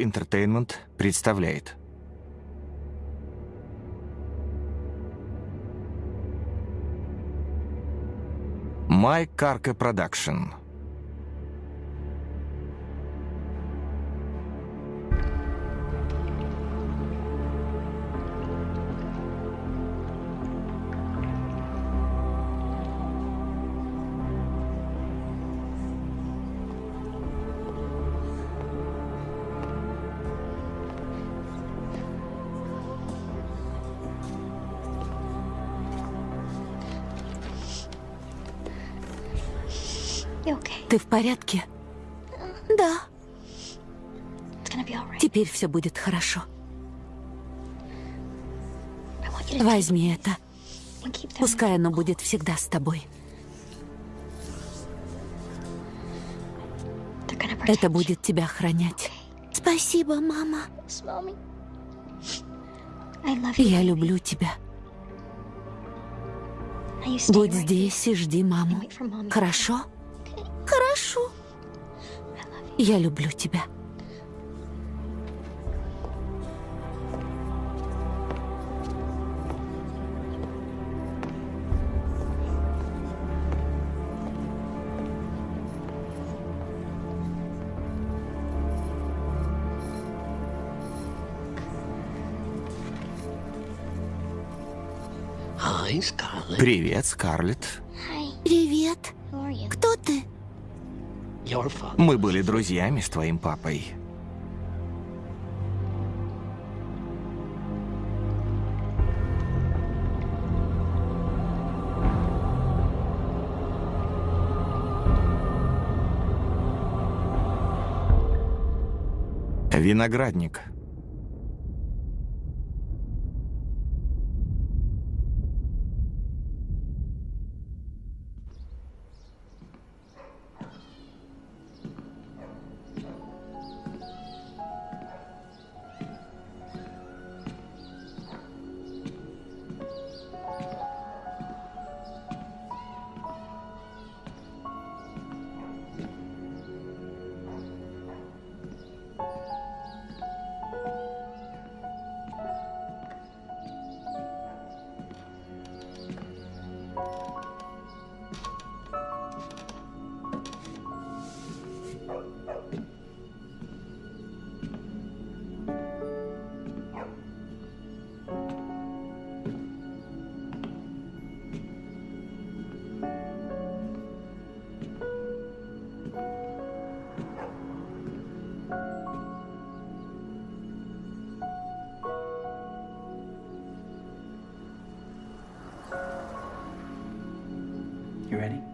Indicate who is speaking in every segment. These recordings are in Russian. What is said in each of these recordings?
Speaker 1: Entertainment представляет My Carca Production
Speaker 2: Ты в порядке? Да, теперь все будет хорошо. Возьми это. Пускай оно будет всегда с тобой. Это будет тебя охранять. Спасибо, мама. Я люблю тебя. Будь здесь и жди маму. Хорошо. Я люблю тебя.
Speaker 1: Привет, Скарлетт.
Speaker 2: Привет.
Speaker 1: Мы были друзьями с твоим папой. Виноградник.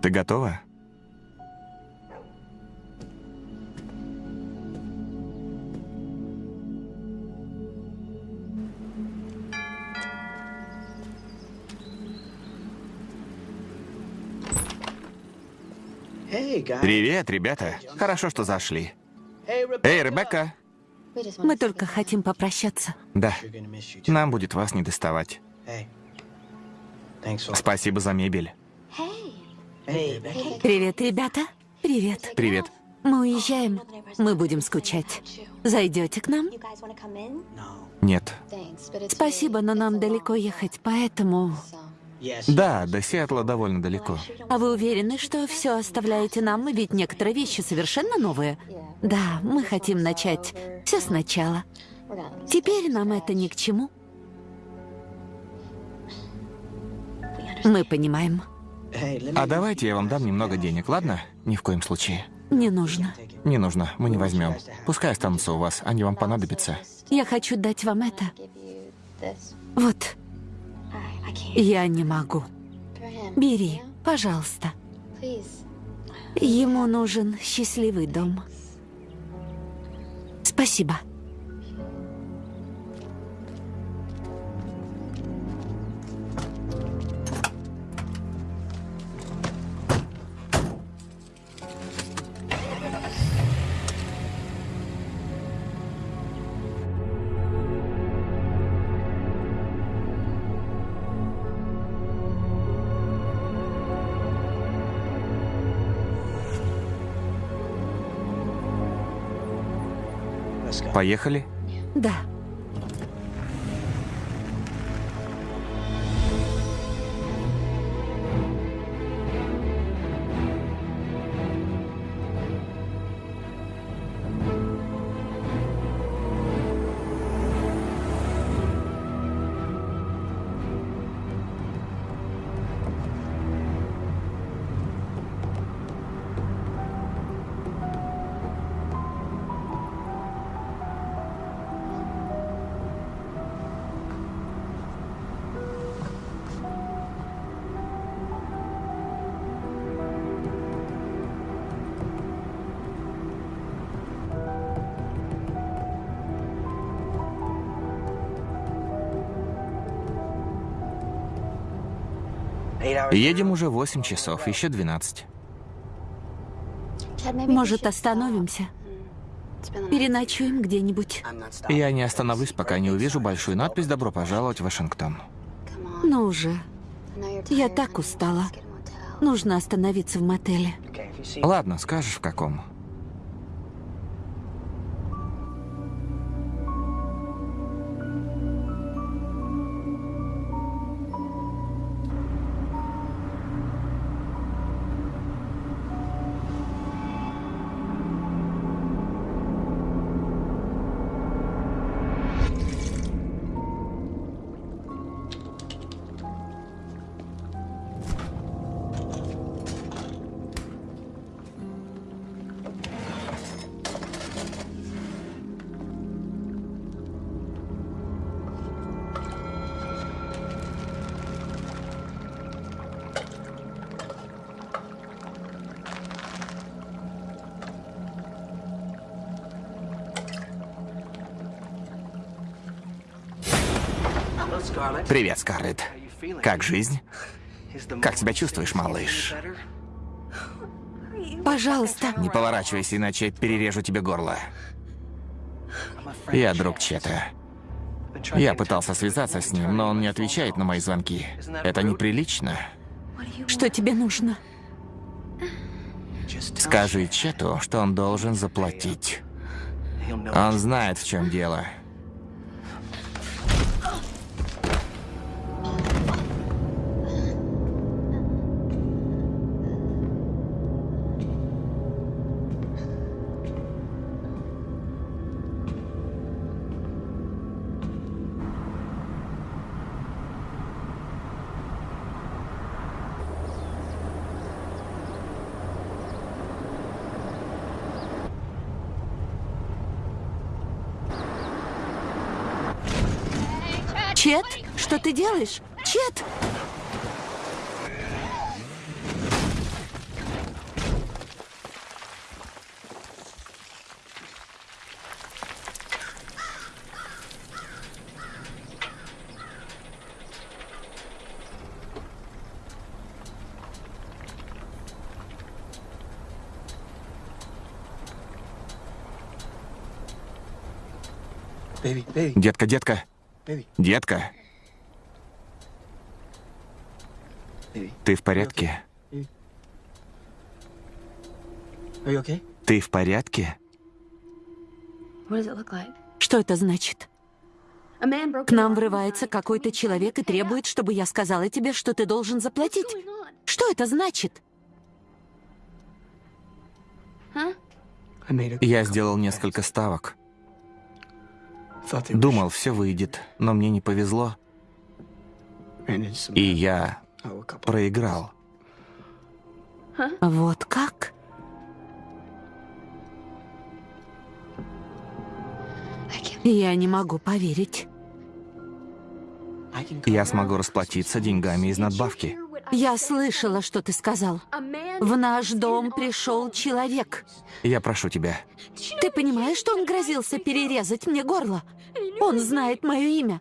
Speaker 1: Ты готова? Привет, ребята. Хорошо, что зашли. Эй, Ребекка.
Speaker 2: Мы только хотим попрощаться.
Speaker 1: Да, нам будет вас не доставать. Спасибо за мебель.
Speaker 2: Привет, ребята. Привет.
Speaker 1: Привет.
Speaker 2: Мы уезжаем. Мы будем скучать. Зайдете к нам?
Speaker 1: Нет.
Speaker 2: Спасибо, но нам далеко ехать, поэтому...
Speaker 1: Да, до Сиэтла довольно далеко.
Speaker 2: А вы уверены, что все оставляете нам? Ведь некоторые вещи совершенно новые. Да, мы хотим начать все сначала. Теперь нам это ни к чему. Мы понимаем.
Speaker 3: Me.
Speaker 1: А давайте я вам дам немного денег, ладно? Ни в коем случае.
Speaker 2: Не нужно.
Speaker 1: Не нужно, мы не возьмем. Пускай останутся у вас, они вам понадобятся.
Speaker 2: Я хочу дать вам это. Вот, я не могу. Бери, пожалуйста. Ему нужен счастливый дом. Спасибо.
Speaker 1: Поехали?
Speaker 2: Да.
Speaker 1: Едем уже 8 часов, еще 12.
Speaker 2: Может, остановимся? Переночуем где-нибудь?
Speaker 1: Я не остановлюсь, пока не увижу большую надпись «Добро пожаловать в Вашингтон».
Speaker 2: Ну уже. Я так устала. Нужно остановиться в мотеле.
Speaker 1: Ладно, скажешь в каком. Привет, Скарлетт. Как жизнь? Как себя чувствуешь, малыш?
Speaker 2: Пожалуйста.
Speaker 1: Не поворачивайся, иначе перережу тебе горло. Я друг Чета. Я пытался связаться с ним, но он не отвечает на мои звонки. Это неприлично.
Speaker 2: Что тебе нужно?
Speaker 1: Скажи Чету, что он должен заплатить. Он знает, в чем дело. Детка, детка. Детка. Ты в порядке? Ты в порядке?
Speaker 2: Что это значит? К нам врывается какой-то человек и требует, чтобы я сказала тебе, что ты должен заплатить. Что это значит?
Speaker 1: Я сделал несколько ставок. Думал, все выйдет, но мне не повезло, и я проиграл.
Speaker 2: Вот как? Я не могу поверить.
Speaker 1: Я смогу расплатиться деньгами из надбавки.
Speaker 2: Я слышала, что ты сказал. В наш дом пришел человек.
Speaker 1: Я прошу тебя.
Speaker 2: Ты понимаешь, что он грозился перерезать мне горло? Он знает мое имя.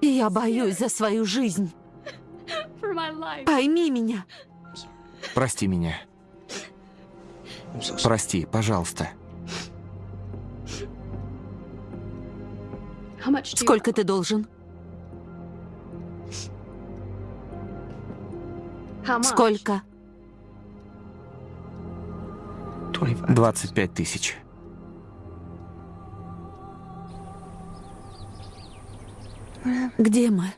Speaker 2: И я боюсь за свою жизнь. Пойми меня.
Speaker 1: Прости меня. Прости, пожалуйста.
Speaker 2: Сколько ты должен? Сколько?
Speaker 1: 25 тысяч.
Speaker 2: Где мы?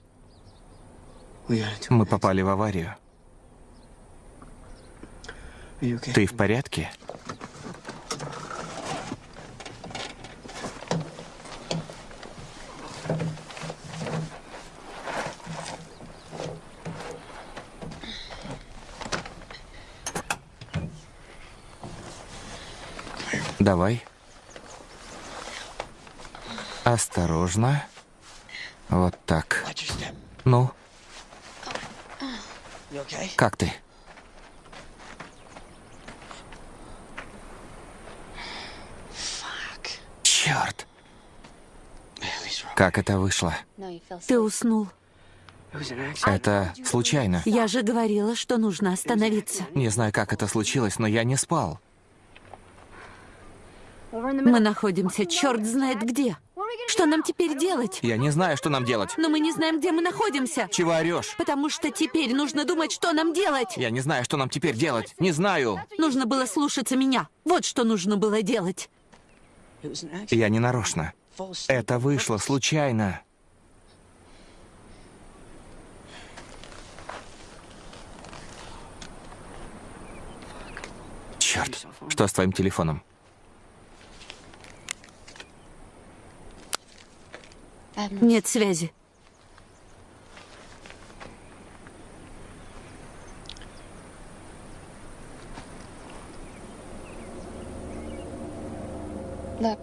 Speaker 1: Мы попали в аварию. Ты в порядке? Давай. Осторожно. Вот так. Ну, как ты? Черт. Как это вышло?
Speaker 2: Ты уснул.
Speaker 1: Это случайно.
Speaker 2: Я же говорила, что нужно остановиться.
Speaker 1: Не знаю, как это случилось, но я не спал.
Speaker 2: Мы находимся черт знает где. Что нам теперь делать?
Speaker 1: Я не знаю, что нам делать.
Speaker 2: Но мы не знаем, где мы находимся.
Speaker 1: Чего орешь?
Speaker 2: Потому что теперь нужно думать, что нам делать.
Speaker 1: Я не знаю, что нам теперь делать. Не знаю.
Speaker 2: Нужно было слушаться меня. Вот что нужно было делать.
Speaker 1: Я не нарочно. Это вышло случайно. Черт, что с твоим телефоном?
Speaker 2: Нет связи.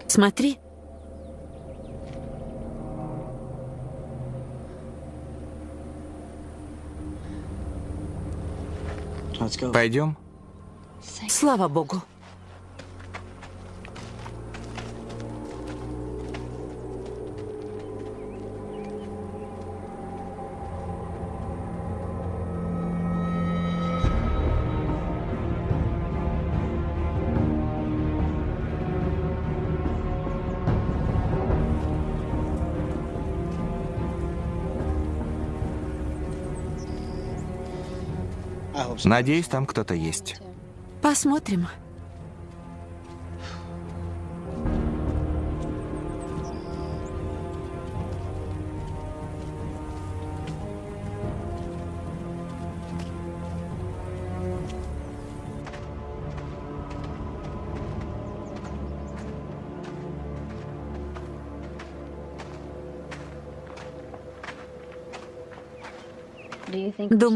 Speaker 2: Смотри.
Speaker 1: Пойдем?
Speaker 2: Слава богу.
Speaker 1: Надеюсь, там кто-то есть.
Speaker 2: Посмотрим.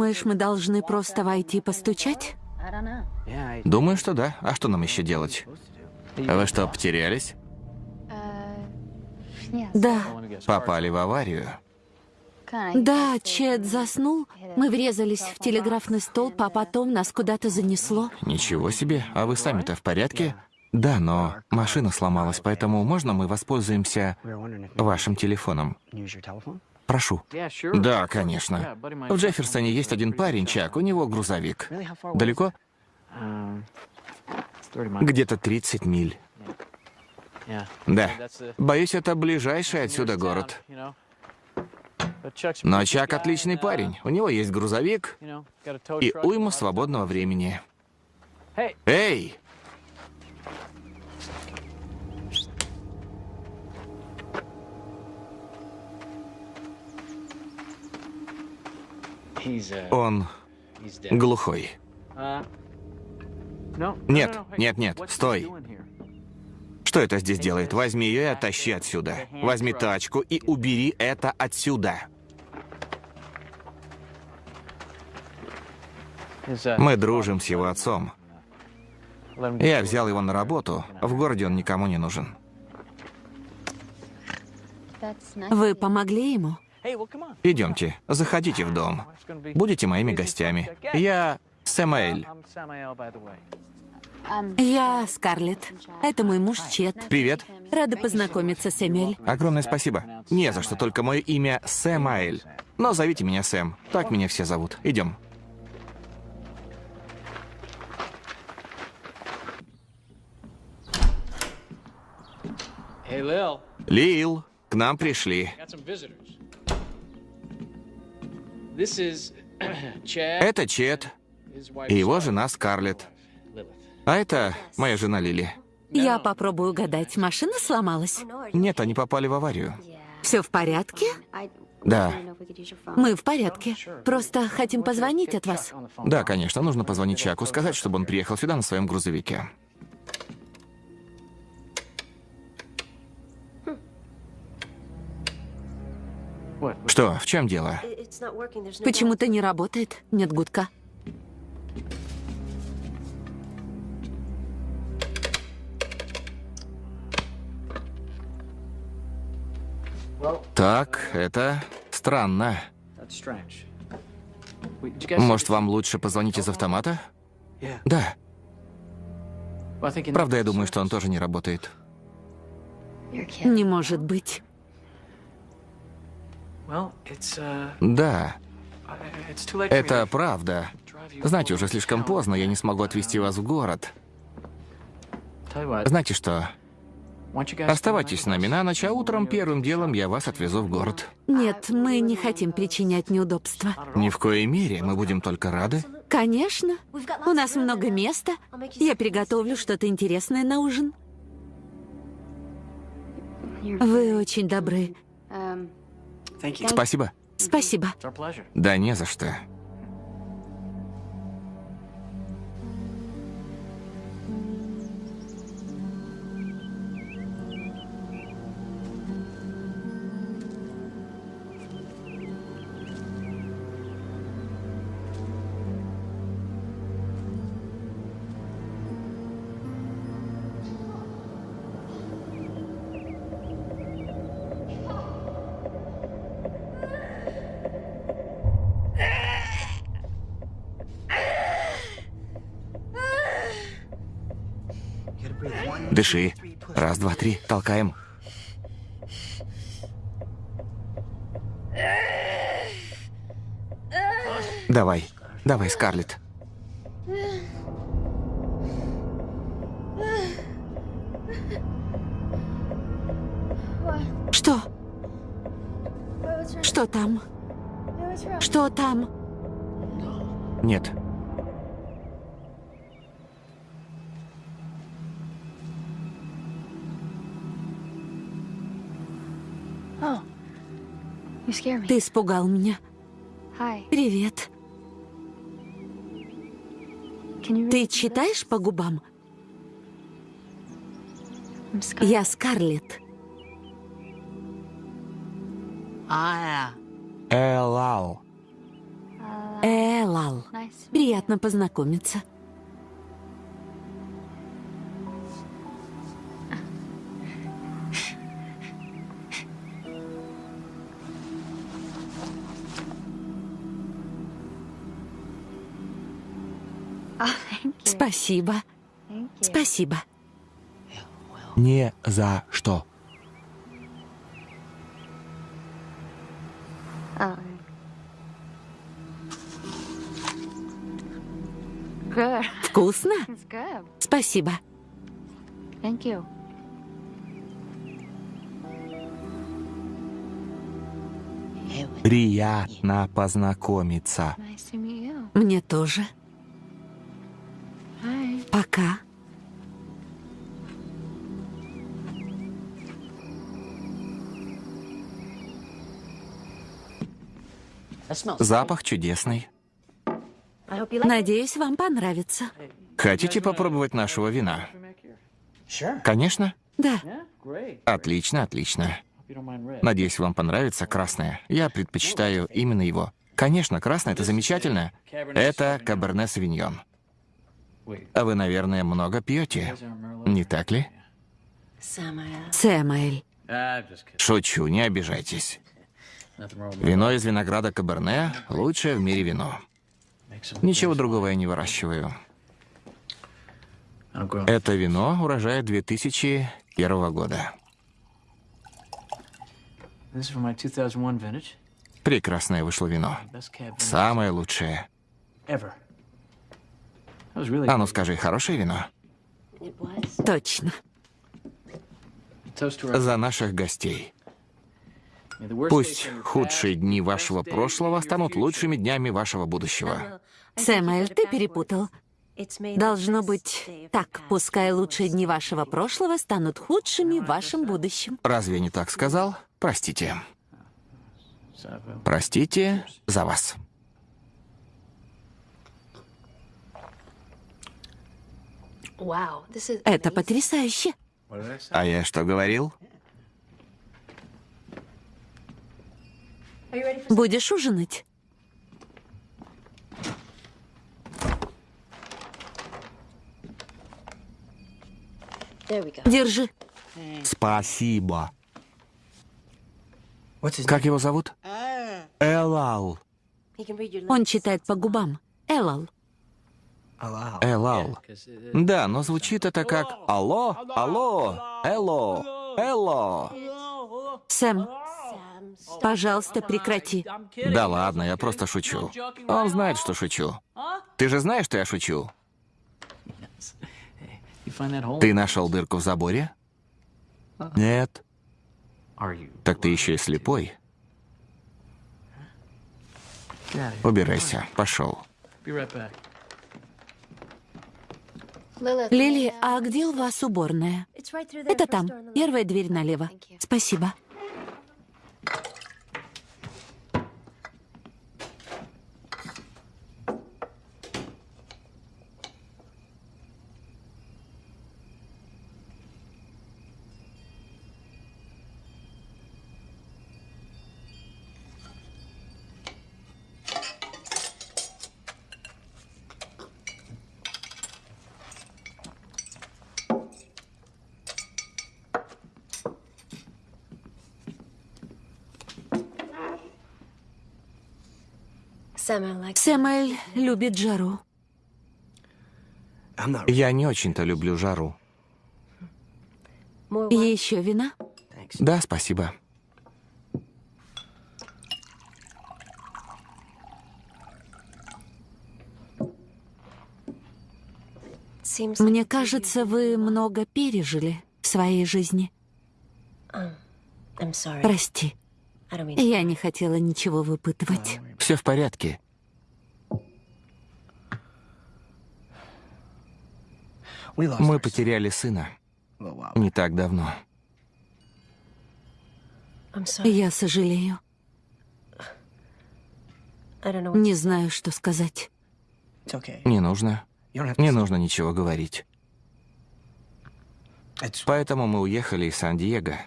Speaker 2: Думаешь, мы должны просто войти постучать?
Speaker 1: Думаю, что да. А что нам еще делать? Вы что, потерялись?
Speaker 2: Да.
Speaker 1: Попали в аварию?
Speaker 2: Да, Чет заснул. Мы врезались в телеграфный столб, а потом нас куда-то занесло.
Speaker 1: Ничего себе. А вы сами-то в порядке? Да, но машина сломалась, поэтому можно мы воспользуемся вашим телефоном? Прошу. Да, конечно. В Джефферсоне есть один парень, Чак, у него грузовик. Далеко? Где-то 30 миль. Да. Боюсь, это ближайший отсюда город. Но Чак отличный парень. У него есть грузовик и уйма свободного времени. Эй! Он глухой. Нет, нет, нет, стой. Что это здесь делает? Возьми ее и оттащи отсюда. Возьми тачку и убери это отсюда. Мы дружим с его отцом. Я взял его на работу. В городе он никому не нужен.
Speaker 2: Вы помогли ему?
Speaker 1: Идемте, заходите в дом. Будете моими гостями. Я Сэмаэль.
Speaker 2: Я Скарлетт. Это мой муж Чет.
Speaker 1: Привет.
Speaker 2: Рада познакомиться, Сэмюэль.
Speaker 1: Огромное спасибо. Не за что, только мое имя Сэмаэль. Но зовите меня Сэм. Так меня все зовут. Идем. Лил, к нам пришли. Это Чет и его жена Скарлетт. А это моя жена Лили.
Speaker 2: Я попробую угадать, машина сломалась?
Speaker 1: Нет, они попали в аварию.
Speaker 2: Все в порядке?
Speaker 1: Да,
Speaker 2: Мы в порядке. Просто хотим позвонить от вас.
Speaker 1: да, конечно, нужно позвонить Чаку, сказать, чтобы он приехал сюда на своем грузовике. Что, в чем дело?
Speaker 2: Почему-то не работает. Нет гудка.
Speaker 1: Так, это странно. Может, вам лучше позвонить из автомата? Да. Правда, я думаю, что он тоже не работает.
Speaker 2: Не может быть.
Speaker 1: Да, это правда. Знаете, уже слишком поздно, я не смогу отвезти вас в город. Знаете что? Оставайтесь с нами на ночь, а утром первым делом я вас отвезу в город.
Speaker 2: Нет, мы не хотим причинять неудобства.
Speaker 1: Ни в коей мере, мы будем только рады.
Speaker 2: Конечно. У нас много места. Я приготовлю что-то интересное на ужин. Вы очень добры.
Speaker 1: Спасибо.
Speaker 2: Спасибо.
Speaker 1: Да не за что. Дыши. Раз, два, три. Толкаем. Давай. Давай, Скарлетт.
Speaker 2: Ты испугал меня. Привет. Ты читаешь по губам? Я Скарлетт.
Speaker 1: Элал.
Speaker 2: Элал. Приятно познакомиться. Спасибо. Спасибо.
Speaker 1: Не за что.
Speaker 2: Вкусно? Спасибо.
Speaker 1: Приятно познакомиться.
Speaker 2: Мне тоже. Пока.
Speaker 1: Запах чудесный.
Speaker 2: Надеюсь, вам понравится.
Speaker 1: Хотите попробовать нашего вина? Конечно.
Speaker 2: Да.
Speaker 1: Отлично, отлично. Надеюсь, вам понравится красное. Я предпочитаю именно его. Конечно, красное — это замечательно. Это Каберне Савиньон. А вы, наверное, много пьете, не так ли?
Speaker 2: Сэмэль.
Speaker 1: Шучу, не обижайтесь. Вино из винограда Каберне — лучшее в мире вино. Ничего другого я не выращиваю. Это вино урожая 2001 года. Прекрасное вышло вино. Самое лучшее. А ну скажи, хорошее вино?
Speaker 2: Точно.
Speaker 1: За наших гостей. Пусть худшие дни вашего прошлого станут лучшими днями вашего будущего.
Speaker 2: Сэмэль, ты перепутал. Должно быть так. Пускай лучшие дни вашего прошлого станут худшими в вашем будущем.
Speaker 1: Разве я не так сказал? Простите. Простите за вас.
Speaker 2: Это потрясающе.
Speaker 1: А я что говорил?
Speaker 2: Будешь ужинать? Держи.
Speaker 1: Спасибо. Как его зовут? Элал.
Speaker 2: Он читает по губам. Элал.
Speaker 1: Элал. Да, но звучит это как «Алло, алло, элло, элло».
Speaker 2: Сэм, пожалуйста, прекрати.
Speaker 1: Да ладно, я просто шучу. Он знает, что шучу. Ты же знаешь, что я шучу? Ты нашел дырку в заборе? Нет. Так ты еще и слепой. Убирайся, пошел.
Speaker 2: Лили, а где у вас уборная? Это там, первая дверь налево. Спасибо. Сэмэль любит жару.
Speaker 1: Я не очень-то люблю жару.
Speaker 2: Еще вина?
Speaker 1: Да, спасибо.
Speaker 2: Мне кажется, вы много пережили в своей жизни. Прости, я не хотела ничего выпытывать.
Speaker 1: Все в порядке. Мы потеряли сына не так давно.
Speaker 2: Я сожалею. Не знаю, что сказать.
Speaker 1: Не нужно. Не нужно ничего говорить. Поэтому мы уехали из Сан-Диего.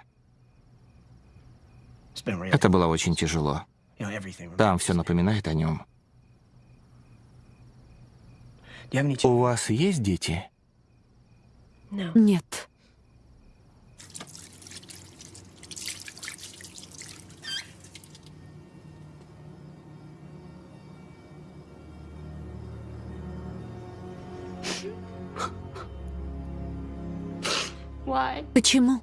Speaker 1: Это было очень тяжело. Там все напоминает о нем.
Speaker 3: Do you have any? Ch-
Speaker 1: У вас есть дети?
Speaker 2: Нет. Почему?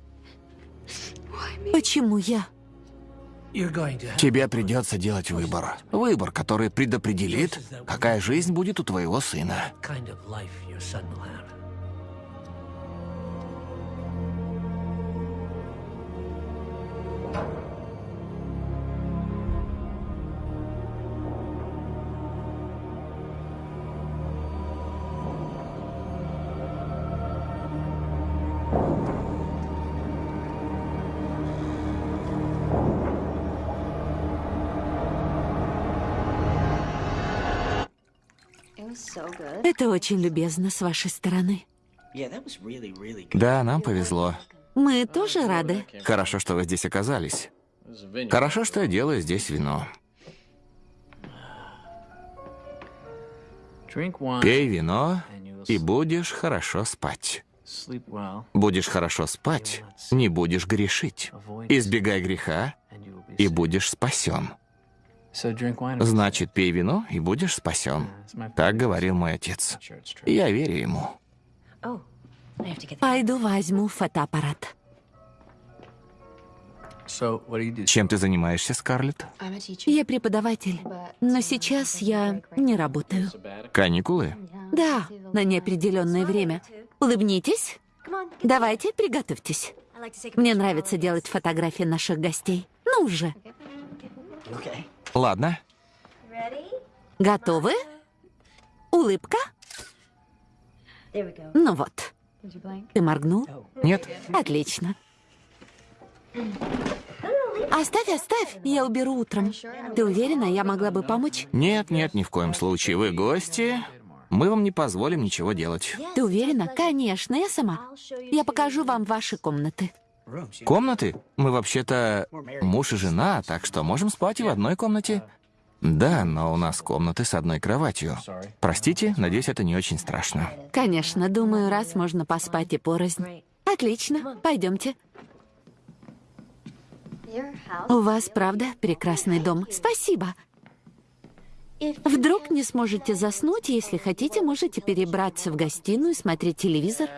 Speaker 2: Почему я?
Speaker 1: Тебе придется делать выбор. Выбор, который предопределит, какая жизнь будет у твоего сына.
Speaker 2: Это очень любезно с вашей стороны.
Speaker 1: Да, нам повезло.
Speaker 2: Мы тоже рады.
Speaker 1: Хорошо, что вы здесь оказались. Хорошо, что я делаю здесь вино. Пей вино, и будешь хорошо спать. Будешь хорошо спать, не будешь грешить. Избегай греха, и будешь спасен. Значит, пей вино, и будешь спасен. Так говорил мой отец. Я верю ему.
Speaker 2: Пойду возьму фотоаппарат.
Speaker 1: Чем ты занимаешься, Скарлетт?
Speaker 2: Я преподаватель, но сейчас я не работаю.
Speaker 1: Каникулы?
Speaker 2: Да, на неопределенное время. Улыбнитесь. Давайте, приготовьтесь. Мне нравится делать фотографии наших гостей. Ну уже.
Speaker 3: Okay.
Speaker 1: Ладно.
Speaker 2: Готовы? Улыбка? Ну вот. Ты моргнул?
Speaker 1: Нет?
Speaker 2: Отлично. Оставь, оставь, я уберу утром. Ты уверена, я могла бы помочь?
Speaker 1: Нет, нет, ни в коем случае. Вы гости. Мы вам не позволим ничего делать.
Speaker 2: Ты уверена? Конечно, я сама. Я покажу вам ваши комнаты.
Speaker 1: Комнаты? Мы вообще-то муж и жена, так что можем спать и в одной комнате. Да, но у нас комнаты с одной кроватью. Простите, надеюсь, это не очень страшно.
Speaker 2: Конечно, думаю, раз можно поспать и порознь. Отлично, пойдемте. У вас, правда, прекрасный дом. Спасибо. Вдруг не сможете заснуть, если хотите, можете перебраться в гостиную, смотреть телевизор.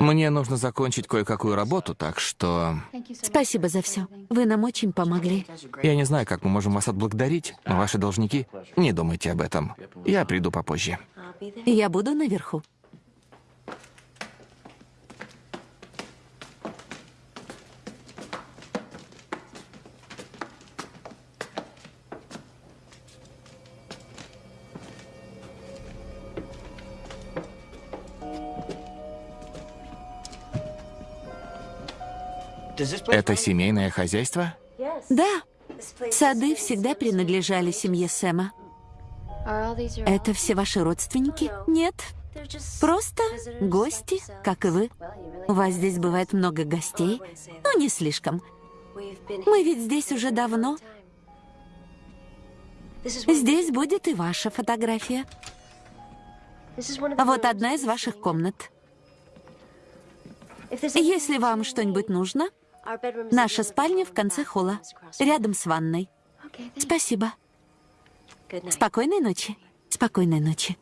Speaker 1: Мне нужно закончить кое-какую работу, так что...
Speaker 2: Спасибо за все. Вы нам очень помогли.
Speaker 1: Я не знаю, как мы можем вас отблагодарить, но ваши должники... Не думайте об этом. Я приду попозже.
Speaker 2: Я буду наверху.
Speaker 1: Это семейное хозяйство?
Speaker 2: Да. Сады всегда принадлежали семье Сэма. Это все ваши родственники? Нет. Просто гости, как и вы. У вас здесь бывает много гостей, но не слишком. Мы ведь здесь уже давно. Здесь будет и ваша фотография. Вот одна из ваших комнат. Если вам что-нибудь нужно, наша спальня в конце холла, рядом с ванной. Спасибо. Спокойной ночи. Спокойной ночи.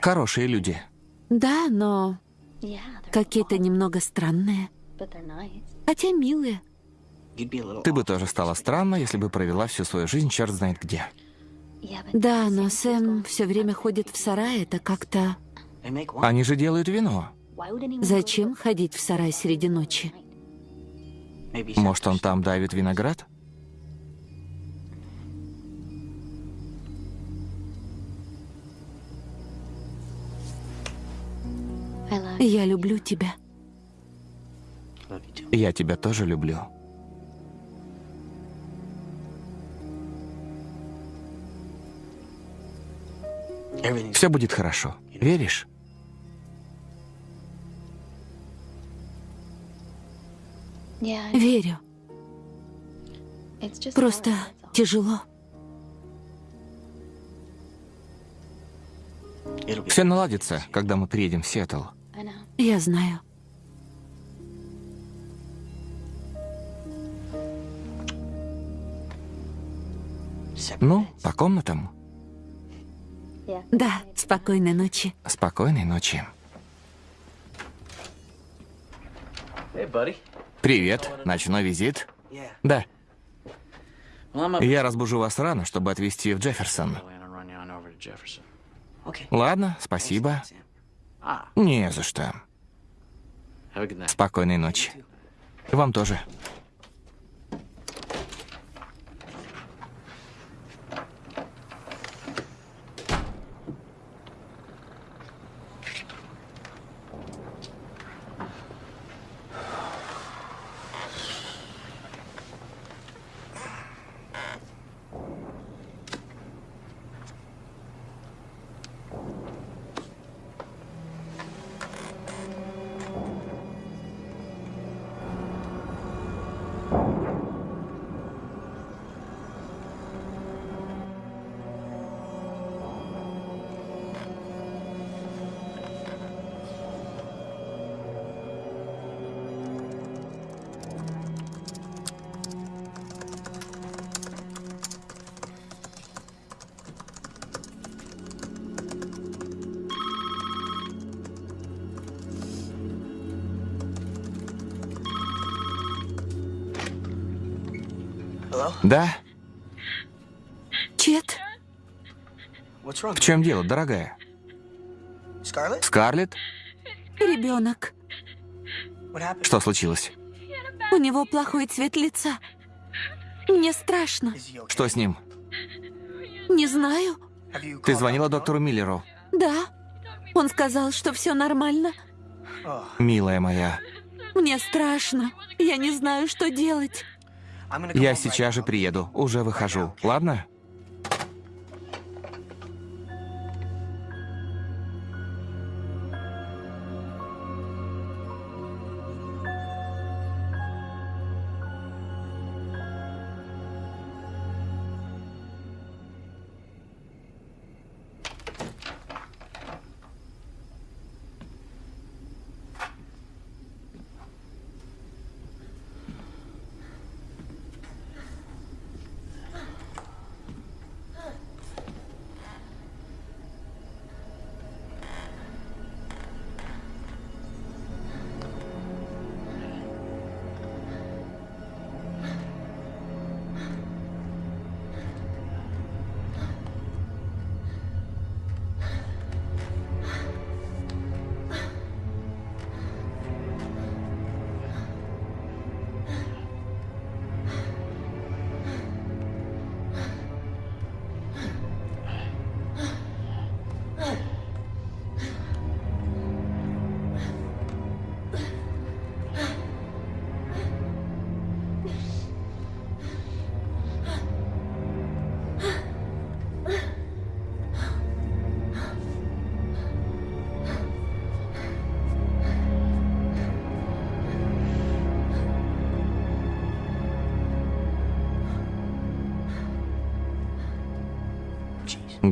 Speaker 1: Хорошие люди.
Speaker 2: Да, но какие-то немного странные. Хотя милые.
Speaker 1: Ты бы тоже стала странно, если бы провела всю свою жизнь черт знает где.
Speaker 2: Да, но Сэм все время ходит в сарай, это как-то...
Speaker 1: Они же делают вино.
Speaker 2: Зачем ходить в сарай среди ночи?
Speaker 1: Может, он там давит виноград?
Speaker 2: Я люблю тебя.
Speaker 1: Я тебя тоже люблю. Все будет хорошо. Веришь?
Speaker 2: Верю. Просто тяжело.
Speaker 1: Все наладится, когда мы приедем в Сиэтл.
Speaker 2: Я знаю.
Speaker 1: Ну, по комнатам.
Speaker 2: Да, спокойной ночи.
Speaker 1: Спокойной ночи. Привет. Ночной визит? Да. Я разбужу вас рано, чтобы отвезти в Джефферсон. Ладно, спасибо. Не за что. Спокойной ночи. Вам тоже. Чем дело, дорогая? Скарлетт?
Speaker 2: ребенок.
Speaker 1: Что случилось?
Speaker 2: У него плохой цвет лица. Мне страшно.
Speaker 1: Что с ним?
Speaker 2: Не знаю.
Speaker 1: Ты звонила доктору Миллеру?
Speaker 2: Да. Он сказал, что все нормально.
Speaker 1: Милая моя,
Speaker 2: Мне страшно. Я не знаю, что делать.
Speaker 1: я сейчас же приеду. Уже выхожу. Ладно?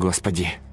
Speaker 1: Господи.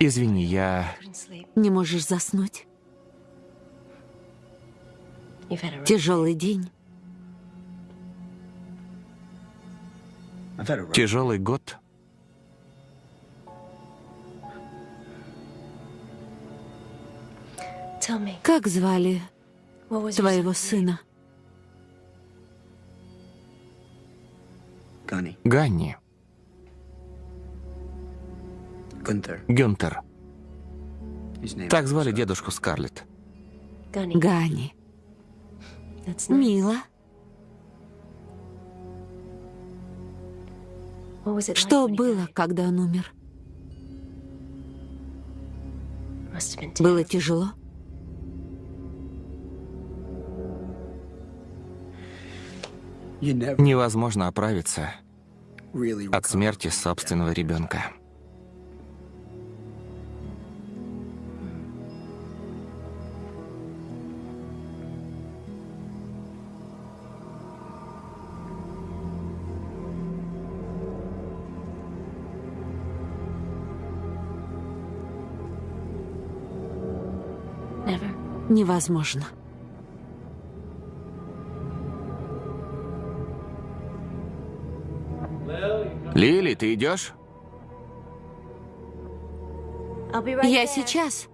Speaker 1: Извини, я...
Speaker 2: Не можешь заснуть. Тяжелый день.
Speaker 1: Тяжелый год.
Speaker 2: Как звали твоего сына?
Speaker 1: Ганни. Гюнтер. Так звали дедушку Скарлетт.
Speaker 2: Гани. Мило. Что было, когда он умер? Было тяжело?
Speaker 1: Невозможно оправиться от смерти собственного ребенка.
Speaker 2: Невозможно.
Speaker 1: Лили, ты идешь?
Speaker 2: Я сейчас.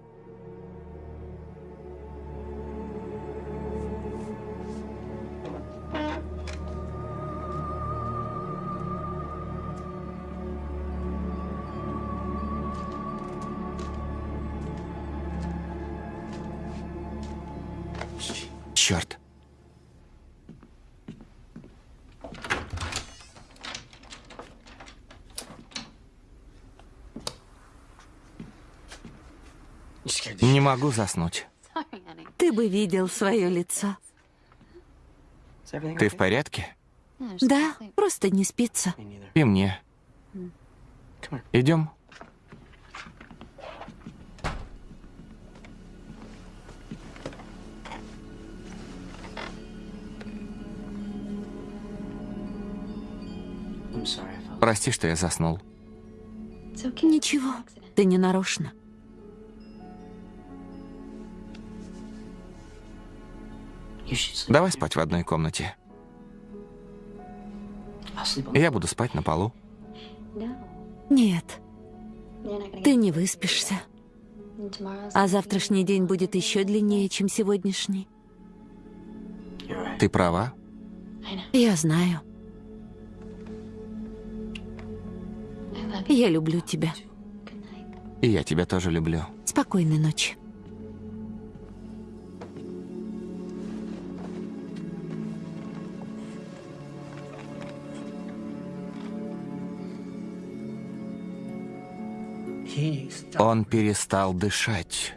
Speaker 1: могу заснуть.
Speaker 2: Ты бы видел свое лицо.
Speaker 1: Ты в порядке?
Speaker 2: Да, просто не спится.
Speaker 1: И мне. Идем. Прости, что я заснул.
Speaker 2: Ничего, ты не нарочно.
Speaker 1: Давай спать в одной комнате. Я буду спать на полу.
Speaker 2: Нет, ты не выспишься. А завтрашний день будет еще длиннее, чем сегодняшний.
Speaker 1: Ты права.
Speaker 2: Я знаю. Я люблю тебя.
Speaker 1: И я тебя тоже люблю.
Speaker 2: Спокойной ночи.
Speaker 1: Он перестал дышать.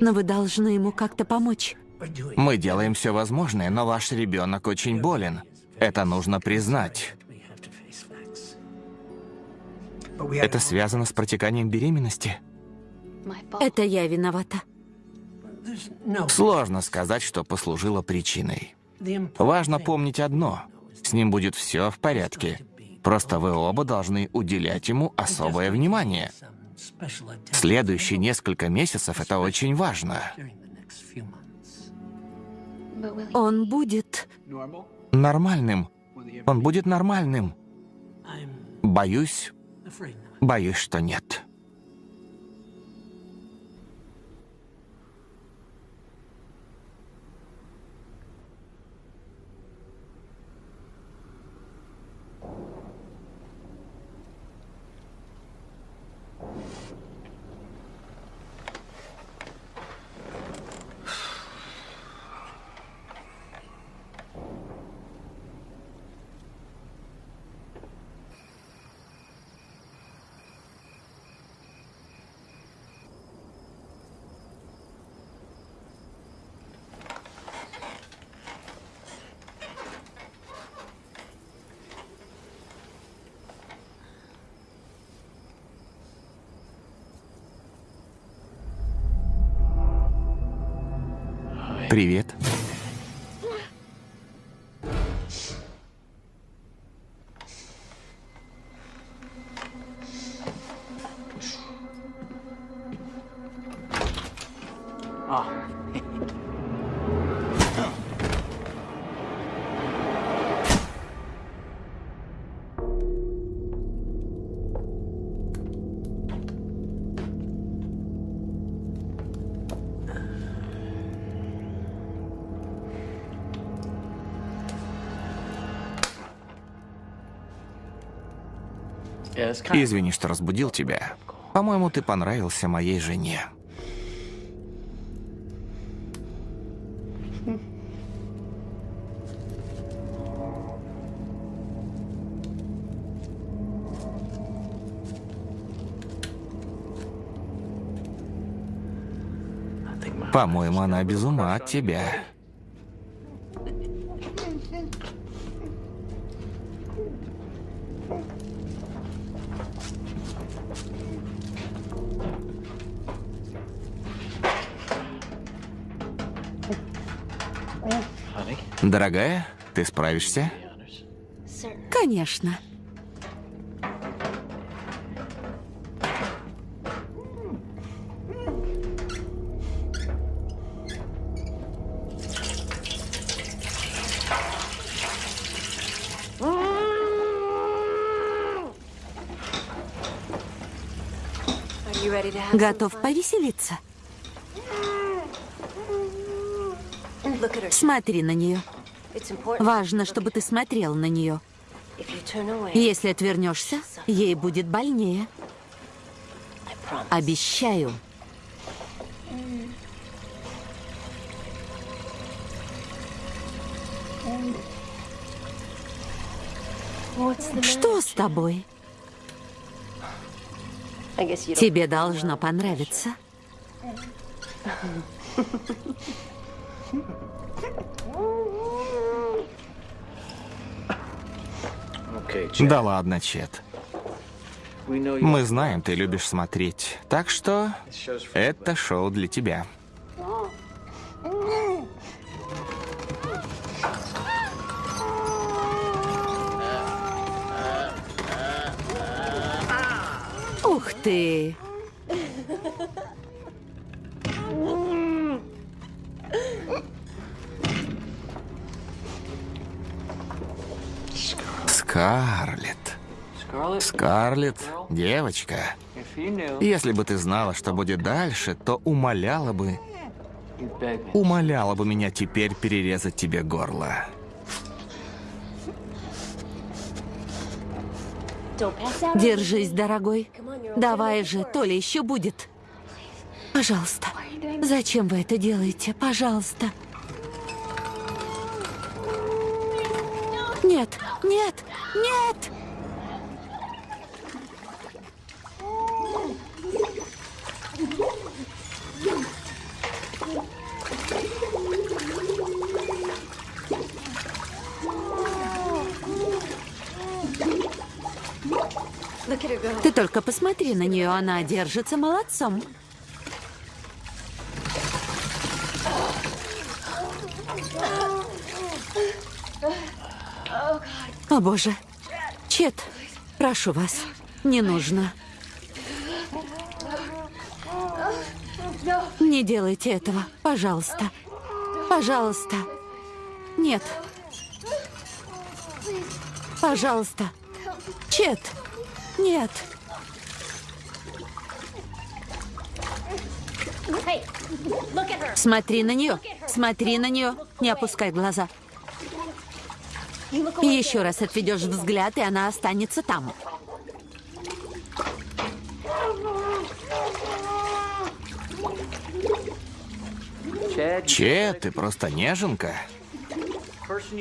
Speaker 2: Но вы должны ему как-то помочь.
Speaker 1: Мы делаем все возможное, но ваш ребенок очень болен. Это нужно признать. Это связано с протеканием беременности.
Speaker 2: Это я виновата.
Speaker 1: Сложно сказать, что послужило причиной. Важно помнить одно. С ним будет все в порядке. Просто вы оба должны уделять ему особое внимание. Следующие несколько месяцев это очень важно.
Speaker 2: Он будет...
Speaker 1: Нормальным. Он будет нормальным. Боюсь, боюсь, что нет. Привет. Извини, что разбудил тебя. По-моему, ты понравился моей жене. По-моему, она без ума от тебя. Дорогая, ты справишься?
Speaker 2: Конечно. Готов повеселиться? Смотри на нее. Важно, чтобы ты смотрел на нее. Если отвернешься, ей будет больнее. Обещаю. Что с тобой? Тебе должно понравиться.
Speaker 1: Да ладно, Чет. Мы знаем, ты любишь смотреть. Так что это шоу для тебя.
Speaker 2: Ух ты!
Speaker 1: Скарлетт, девочка. Если бы ты знала, что будет дальше, то умоляла бы, умоляла бы меня теперь перерезать тебе горло.
Speaker 2: Держись, дорогой. Давай же, то ли еще будет. Пожалуйста. Зачем вы это делаете? Пожалуйста. Нет, нет, нет! Ты только посмотри на нее, она держится молодцом. О боже. Чет, прошу вас, не нужно. Не делайте этого, пожалуйста. Пожалуйста. Нет. Пожалуйста. Чет. Нет. Смотри на нее. Смотри на нее. Не опускай глаза. Еще раз отведешь взгляд, и она останется там.
Speaker 1: Че, ты просто неженка.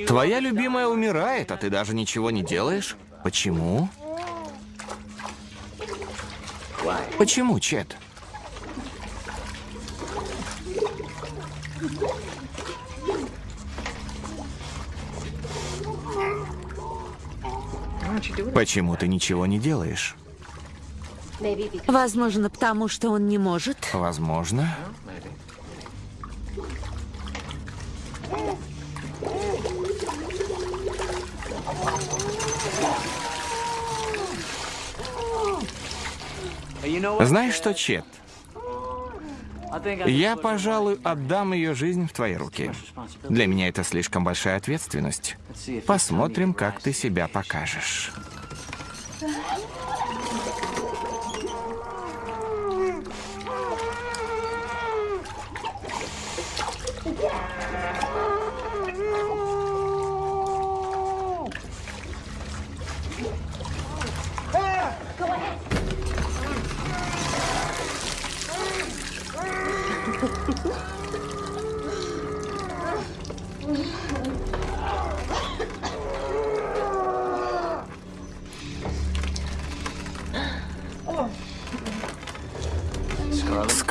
Speaker 1: Твоя любимая умирает, а ты даже ничего не делаешь? Почему? Почему, Чет? Почему ты ничего не делаешь?
Speaker 2: Возможно, потому что он не может.
Speaker 1: Возможно. Знаешь что, Чет? Я, пожалуй, отдам ее жизнь в твои руки. Для меня это слишком большая ответственность. Посмотрим, как ты себя покажешь.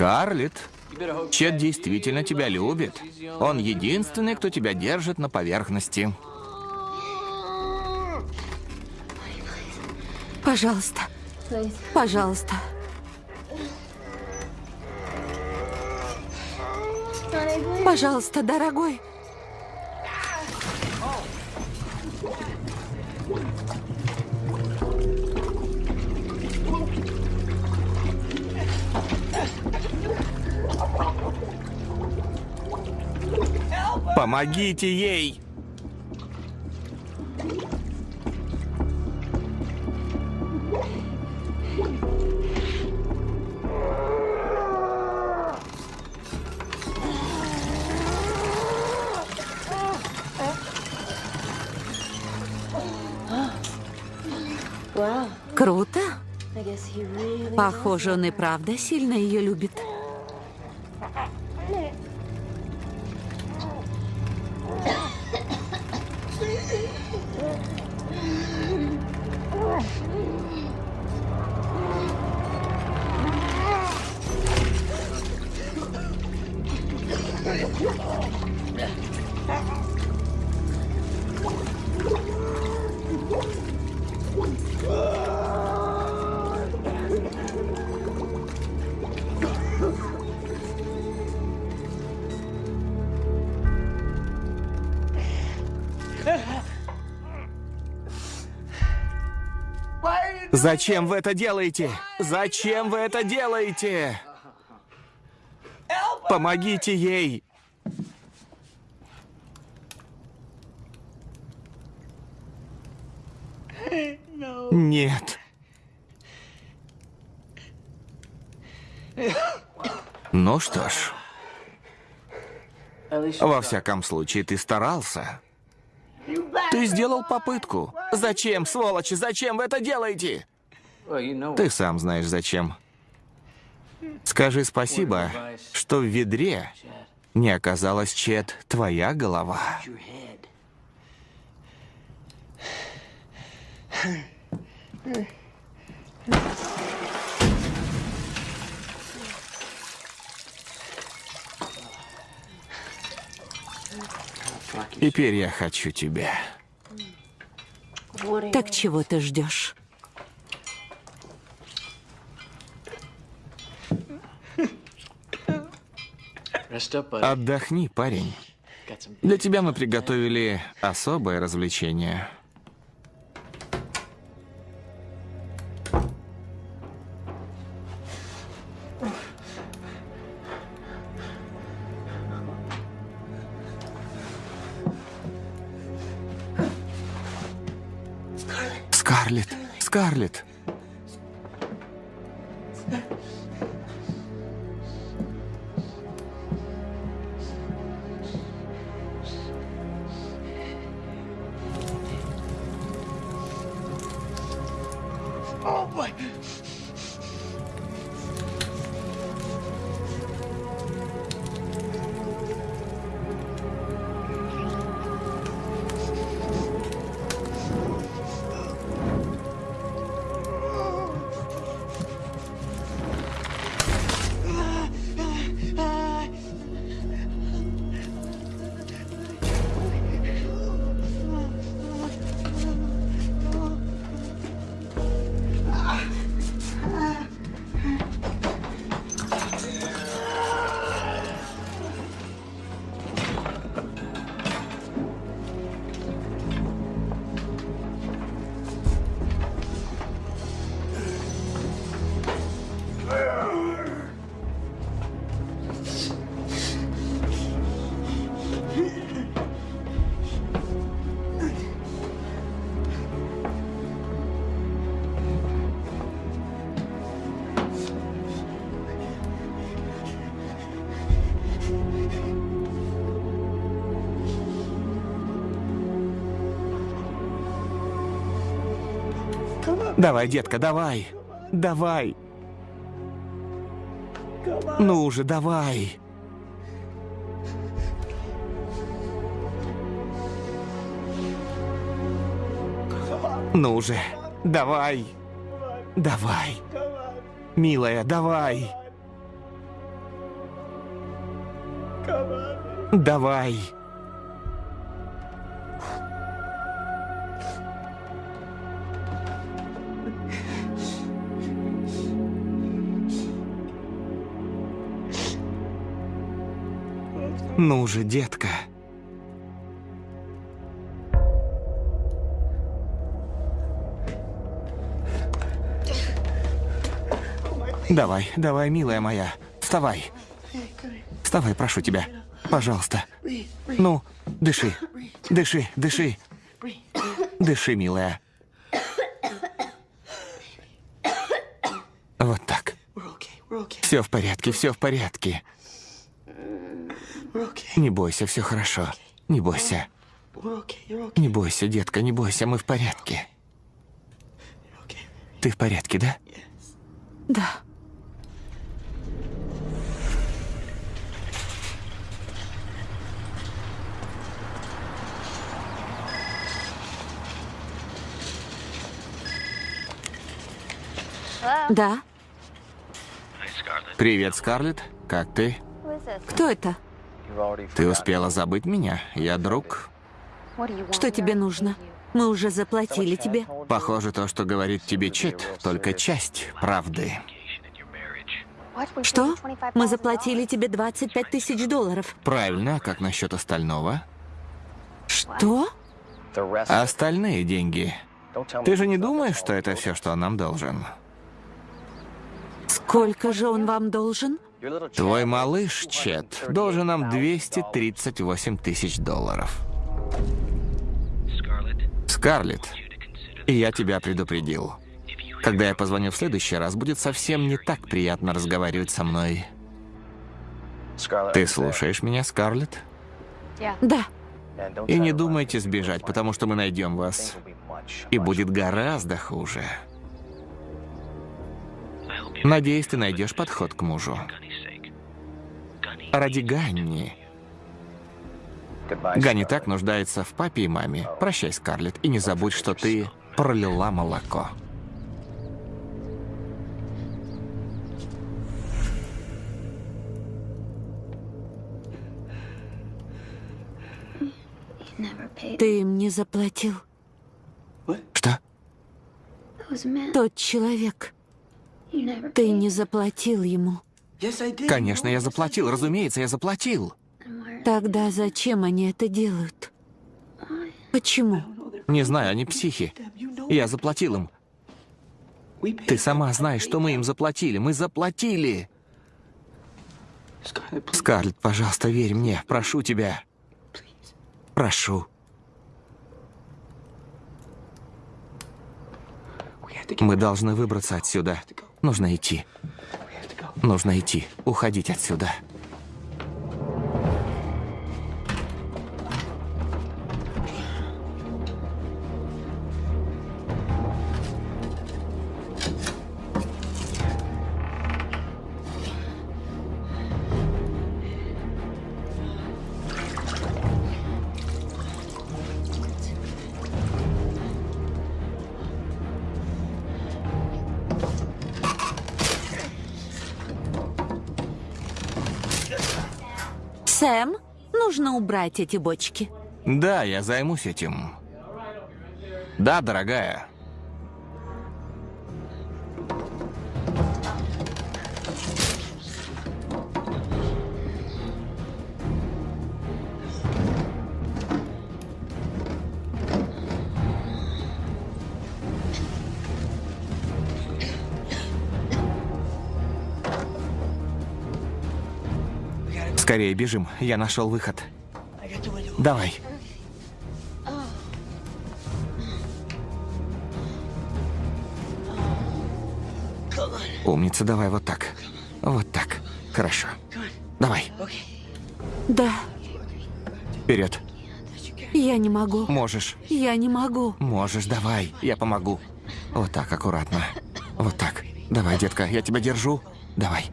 Speaker 1: Скарлетт, Чет действительно тебя любит. Он единственный, кто тебя держит на поверхности.
Speaker 2: Пожалуйста. Пожалуйста. Пожалуйста, дорогой.
Speaker 1: Помогите ей!
Speaker 2: Круто. Похоже, он и правда сильно ее любит.
Speaker 1: Зачем вы это делаете? Зачем вы это делаете? Помогите ей! Нет. Ну что ж, во всяком случае, ты старался. Ты сделал попытку. Зачем, сволочи, зачем вы это делаете? Ты сам знаешь зачем. Скажи спасибо, что в ведре не оказалась Чет твоя голова. Теперь я хочу тебя.
Speaker 2: Так чего ты ждешь?
Speaker 1: Отдохни, парень. Для тебя мы приготовили особое развлечение. Скарлетт. Давай, детка, давай. Давай. Ну уже, давай. Ну уже, давай. Давай. Милая, давай. Давай. Ну же, детка. Давай, давай, милая моя. Вставай. Вставай, прошу тебя. Пожалуйста. Ну, дыши. Дыши, дыши. Дыши, милая. Вот так. Все в порядке, все в порядке. Не бойся, все хорошо. Не бойся. Не бойся, детка, не бойся, мы в порядке. Ты в порядке, да?
Speaker 2: Да. Да.
Speaker 1: Привет, Скарлетт. Как ты?
Speaker 2: Кто это?
Speaker 1: Ты успела забыть меня? Я друг.
Speaker 2: Что тебе нужно? Мы уже заплатили тебе.
Speaker 1: Похоже, то, что говорит тебе Чет, только часть правды.
Speaker 2: Что? Мы заплатили тебе 25 тысяч долларов.
Speaker 1: Правильно, а как насчет остального?
Speaker 2: Что?
Speaker 1: Остальные деньги Ты же не думаешь, что это все, что он нам должен?
Speaker 2: Сколько же он вам должен?
Speaker 1: Твой малыш, Чет, должен нам 238 тысяч долларов. Скарлетт, и я тебя предупредил. Когда я позвоню в следующий раз, будет совсем не так приятно разговаривать со мной. Ты слушаешь меня, Скарлетт?
Speaker 2: Да.
Speaker 1: И не думайте сбежать, потому что мы найдем вас. И будет гораздо хуже. Надеюсь, ты найдешь подход к мужу. Ради Ганни. Ганни так нуждается в папе и маме. Прощай, Скарлетт, и не забудь, что ты пролила молоко.
Speaker 2: Ты им не заплатил.
Speaker 1: Что?
Speaker 2: Тот человек. Ты не заплатил ему.
Speaker 1: Конечно, я заплатил, разумеется, я заплатил.
Speaker 2: Тогда зачем они это делают? Почему?
Speaker 1: Не знаю, они психи. Я заплатил им. Ты сама знаешь, что мы им заплатили. Мы заплатили. Скарлетт, пожалуйста, верь мне. Прошу тебя. Прошу. Мы должны выбраться отсюда. Нужно идти. Нужно идти. Уходить отсюда.
Speaker 2: Убрать эти бочки.
Speaker 1: Да, я займусь этим. Да, дорогая. Скорее бежим, я нашел выход. Давай. Умница, давай вот так. Вот так. Хорошо. Давай.
Speaker 2: Да,
Speaker 1: Вперед.
Speaker 2: я не могу.
Speaker 1: Можешь.
Speaker 2: Я не могу.
Speaker 1: Можешь, давай. Я помогу. Вот так, аккуратно. Вот так. Давай, детка, я тебя держу. Давай.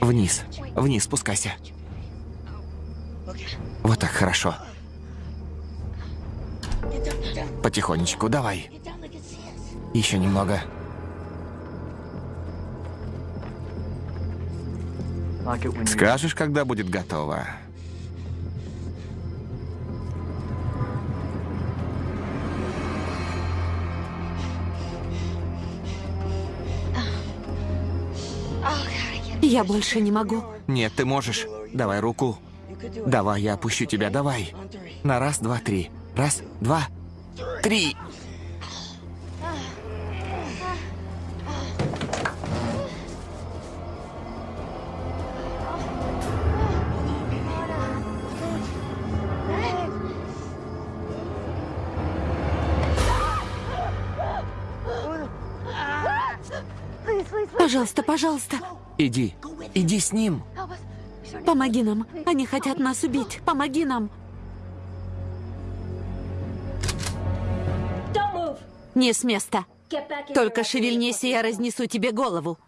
Speaker 1: Вниз. Вниз спускайся. Вот так, хорошо. Потихонечку, давай. Еще немного. Скажешь, когда будет готово.
Speaker 2: Я больше не могу.
Speaker 1: Нет, ты можешь. Давай руку. Давай, я опущу тебя, давай. На раз, два, три. Раз, два, три.
Speaker 2: Пожалуйста, пожалуйста,
Speaker 1: Иди. Иди с ним.
Speaker 2: Помоги нам. Они хотят нас убить. Помоги нам. Не с места. Только шевельнись, и я разнесу тебе голову.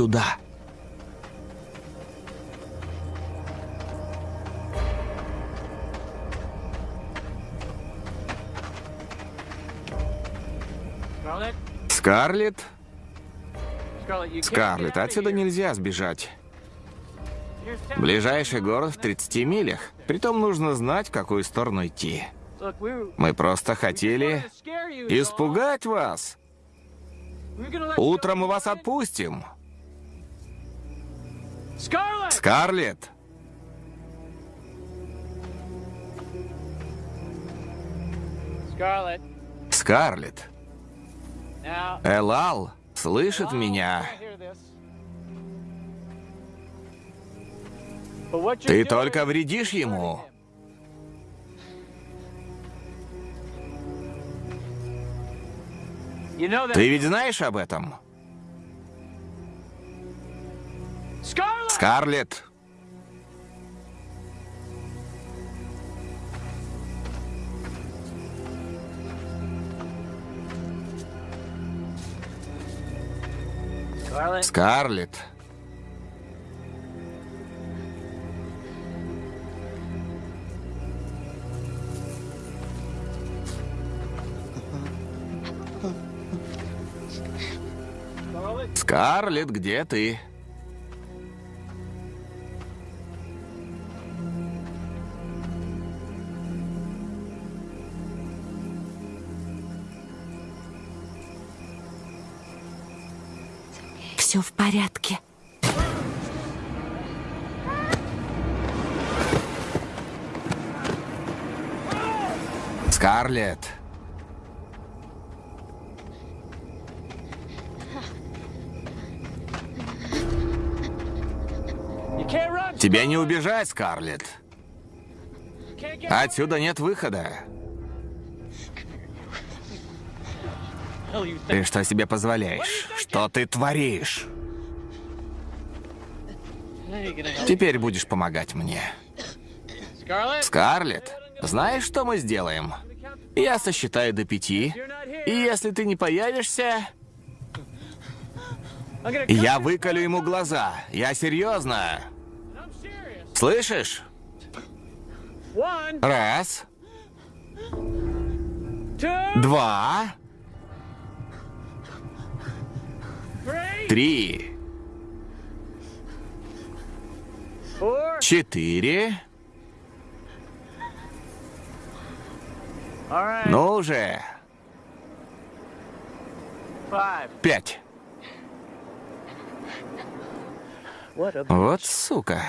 Speaker 1: Сюда. Скарлетт? Скарлетт, отсюда нельзя сбежать. Ближайший город в 30 милях. Притом нужно знать, в какую сторону идти. Мы просто хотели испугать вас. Утром мы вас отпустим. Скарлетт! Скарлетт! Элал слышит меня. Ты только вредишь ему. Ты ведь знаешь об этом? Скарлетт! Скарлетт! Скарлетт, где ты? Скарлетт! Тебе не убежать, Скарлетт. Отсюда нет выхода. Ты что себе позволяешь? Что ты творишь? Теперь будешь помогать мне. Скарлетт, знаешь, что мы сделаем? Я сосчитаю до пяти, и если ты не появишься, я выколю ему глаза. Я серьезно. Слышишь? Раз. Два. Три. Четыре. Ну уже. Пять. Вот сука.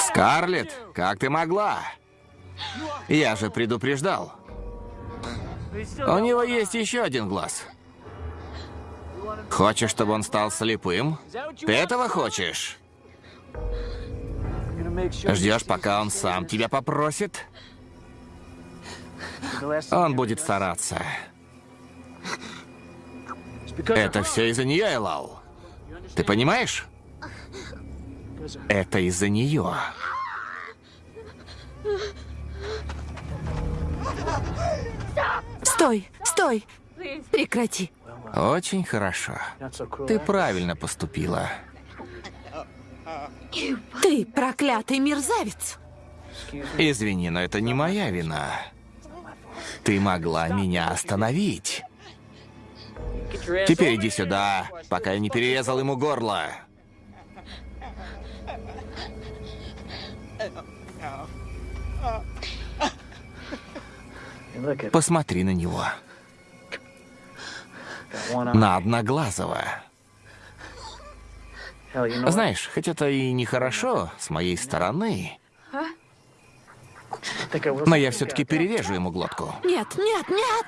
Speaker 1: Скарлетт, как ты могла? Я же предупреждал. У него есть еще один глаз. Хочешь, чтобы он стал слепым? Ты этого хочешь? Ждешь, пока он сам тебя попросит? Он будет стараться. Это все из-за нее, Элал. Ты понимаешь? Это из-за нее.
Speaker 2: Стой, стой! Прекрати.
Speaker 1: Очень хорошо. Ты правильно поступила.
Speaker 2: Ты проклятый мерзавец.
Speaker 1: Извини, но это не моя вина. Ты могла меня остановить. Теперь иди сюда, пока я не перерезал ему горло. Посмотри на него. На одноглазого. Знаешь, хоть это и нехорошо с моей стороны, но я все-таки перережу ему глотку.
Speaker 2: Нет, нет, нет!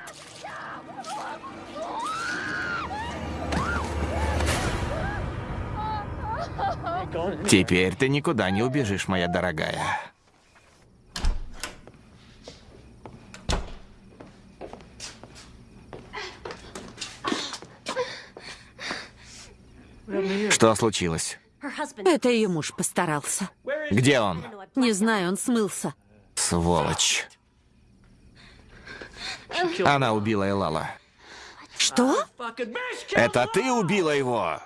Speaker 1: Теперь ты никуда не убежишь, моя дорогая. Что случилось?
Speaker 2: Это ее муж постарался.
Speaker 1: Где он?
Speaker 2: Не знаю, он смылся.
Speaker 1: Сволочь. Она убила Элала.
Speaker 2: Что?
Speaker 1: Это ты убила его?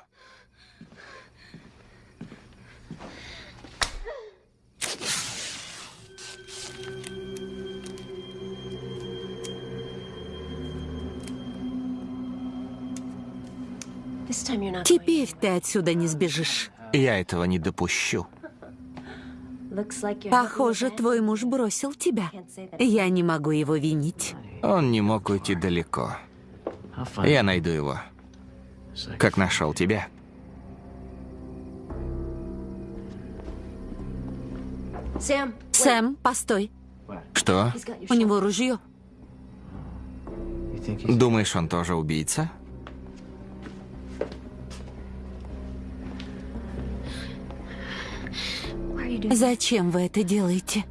Speaker 2: Теперь ты отсюда не сбежишь.
Speaker 1: Я этого не допущу.
Speaker 2: Похоже, твой муж бросил тебя. Я не могу его винить.
Speaker 1: Он не мог уйти далеко. Я найду его. Как нашел тебя.
Speaker 2: Сэм, постой.
Speaker 1: Что?
Speaker 2: У него ружье.
Speaker 1: Думаешь, он тоже убийца?
Speaker 2: Зачем вы это делаете?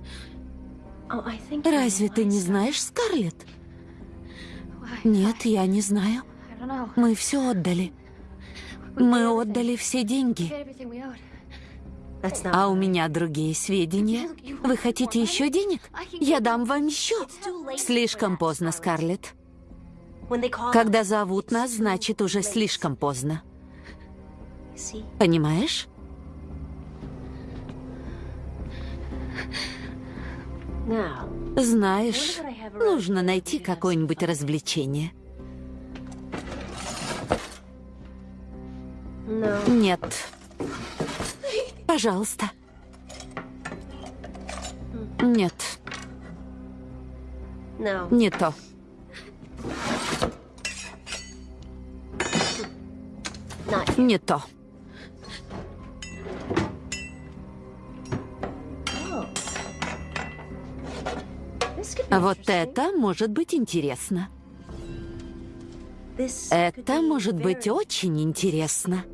Speaker 2: Разве ты не знаешь, Скарлетт? Нет, я не знаю. Мы все отдали. Мы отдали все деньги. А у меня другие сведения. Вы хотите еще денег? Я дам вам еще. Слишком поздно, Скарлетт. Когда зовут нас, значит уже слишком поздно. Понимаешь? Знаешь, нужно найти какое-нибудь развлечение. Нет. Пожалуйста. Нет. Не то. Не то. Вот это может быть интересно. Это может быть очень интересно.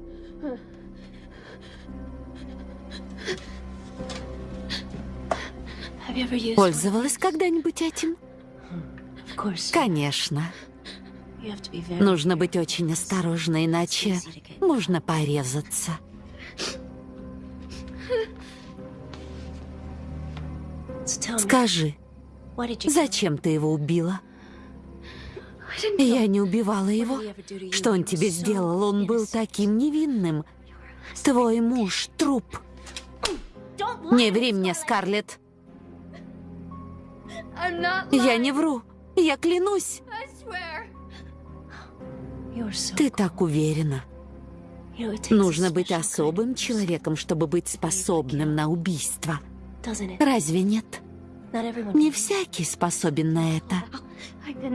Speaker 2: Пользовалась когда-нибудь этим? Конечно. Нужно быть очень осторожной, иначе можно порезаться. Скажи, зачем ты его убила? Я не убивала его. Что он тебе сделал? Он был таким невинным. Твой муж — труп. Не ври мне, Скарлетт. Я не вру. Я клянусь. Ты так уверена. Нужно быть особым человеком, чтобы быть способным на убийство. Разве нет? Не всякий способен на это.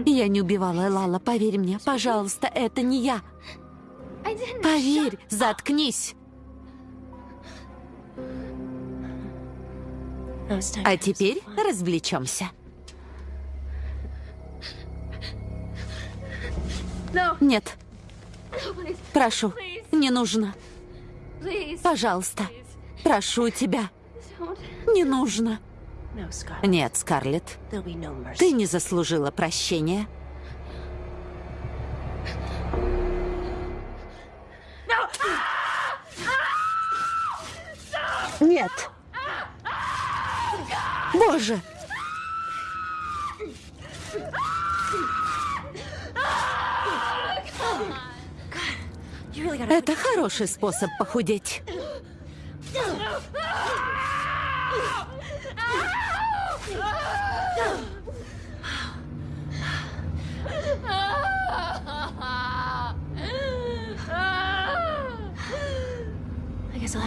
Speaker 2: Я не убивала Лала, поверь мне. Пожалуйста, это не я. Поверь, заткнись. А теперь развлечемся. Нет. Прошу, не нужно. Пожалуйста, прошу тебя. Не нужно. Нет, Скарлетт. Ты не заслужила прощения. Нет. Боже! Это хороший способ похудеть.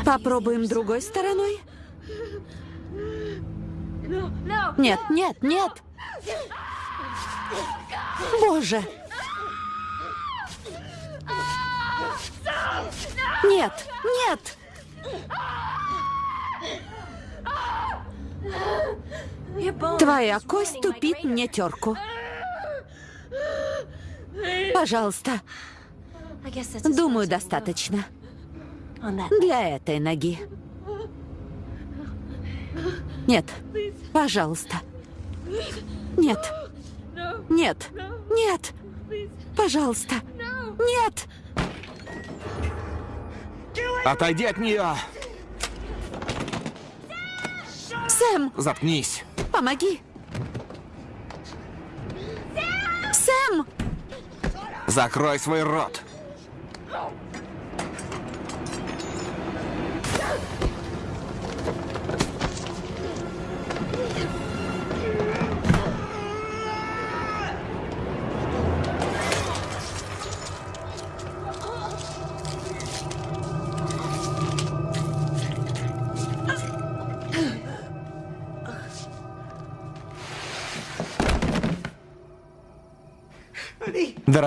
Speaker 2: Попробуем другой стороной? Нет, нет, нет! Боже! Нет, нет! Твоя кость тупит мне терку. Пожалуйста. Думаю, достаточно. Для этой ноги. Нет, пожалуйста. Нет. Нет. Нет. Пожалуйста. Нет.
Speaker 1: Отойди от нее!
Speaker 2: Сэм,
Speaker 1: Заткнись!
Speaker 2: помоги! Сэм!
Speaker 1: Закрой свой рот!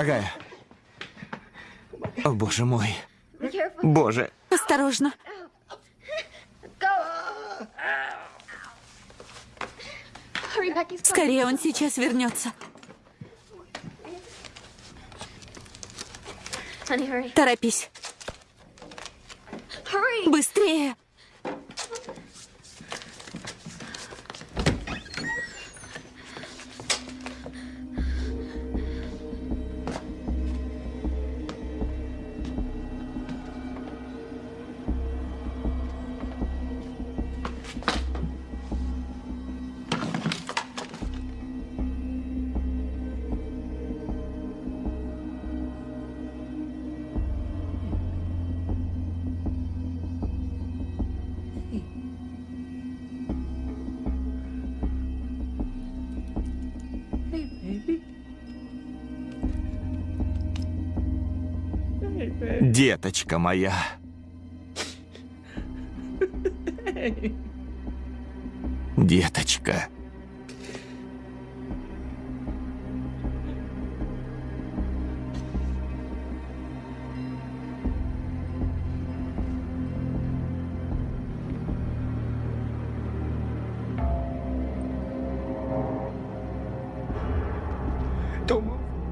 Speaker 1: Дорогая. О, боже мой. Боже.
Speaker 2: Осторожно. Скорее, он сейчас вернется. Торопись. Быстрее.
Speaker 1: Деточка моя. Деточка.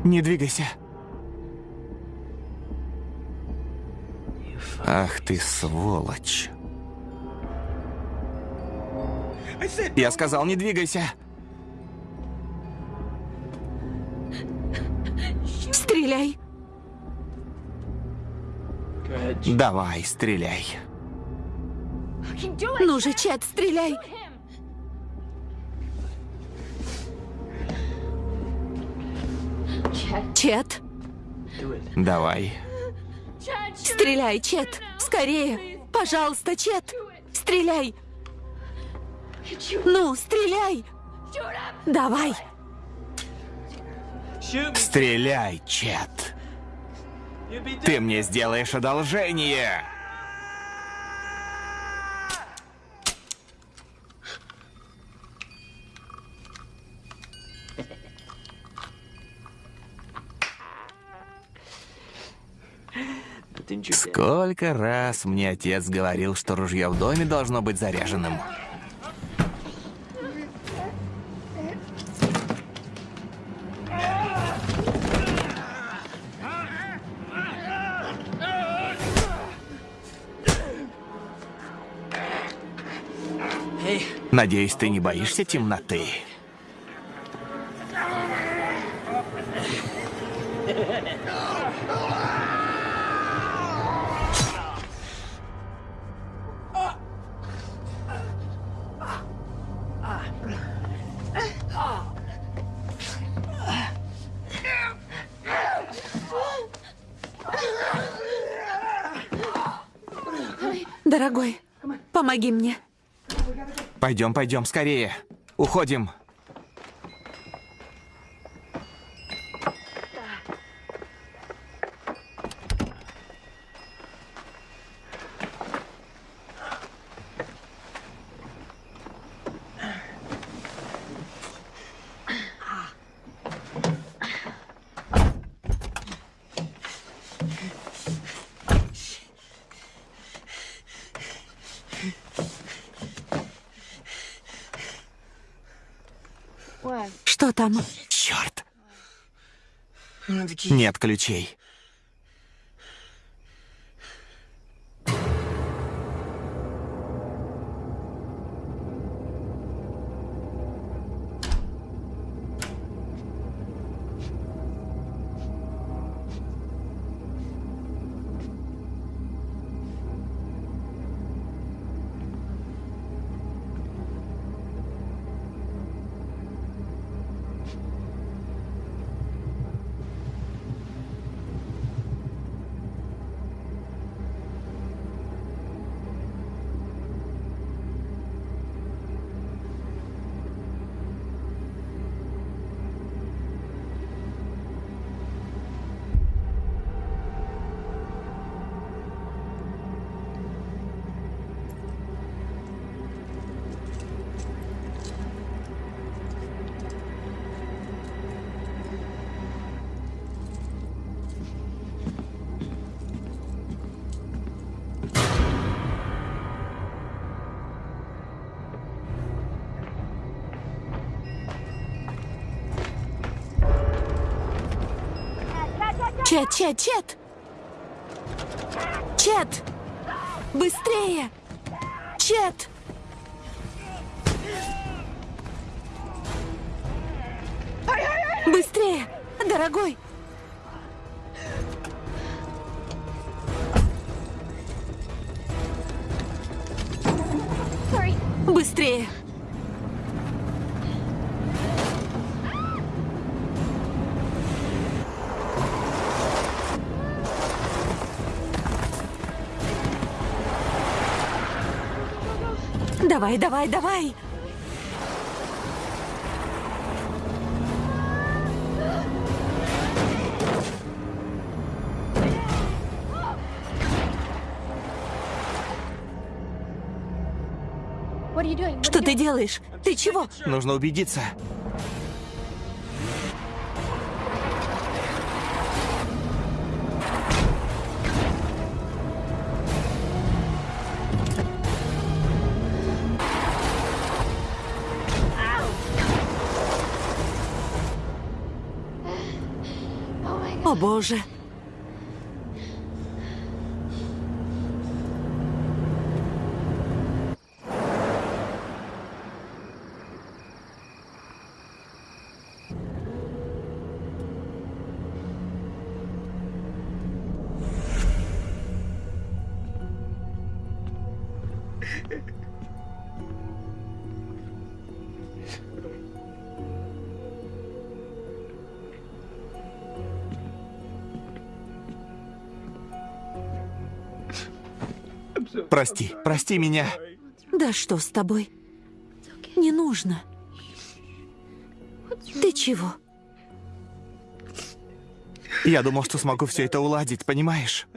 Speaker 1: Не двигайся. Ах ты сволочь. Я сказал, не двигайся.
Speaker 2: Стреляй.
Speaker 1: Давай, стреляй.
Speaker 2: Ну же, Чет, стреляй. Чет,
Speaker 1: Давай.
Speaker 2: Стреляй, Чет. Скорее. Пожалуйста, Чет. Стреляй. Ну, стреляй. Давай.
Speaker 1: Стреляй, Чет. Ты мне сделаешь одолжение. Сколько раз мне отец говорил, что ружье в доме должно быть заряженным. Надеюсь, ты не боишься темноты? Пойдем, пойдем, скорее. Уходим.
Speaker 2: Что там?
Speaker 1: Черт. Нет ключей.
Speaker 2: Чет, Чет, Чет! Чет! Быстрее! Чет! Давай, давай, давай! Что ты делаешь? Ты чего?
Speaker 1: Нужно убедиться.
Speaker 2: Боже!
Speaker 1: Прости, прости меня.
Speaker 2: Да что с тобой? Не нужно. Ты чего?
Speaker 1: Я думал, что смогу все это уладить, понимаешь?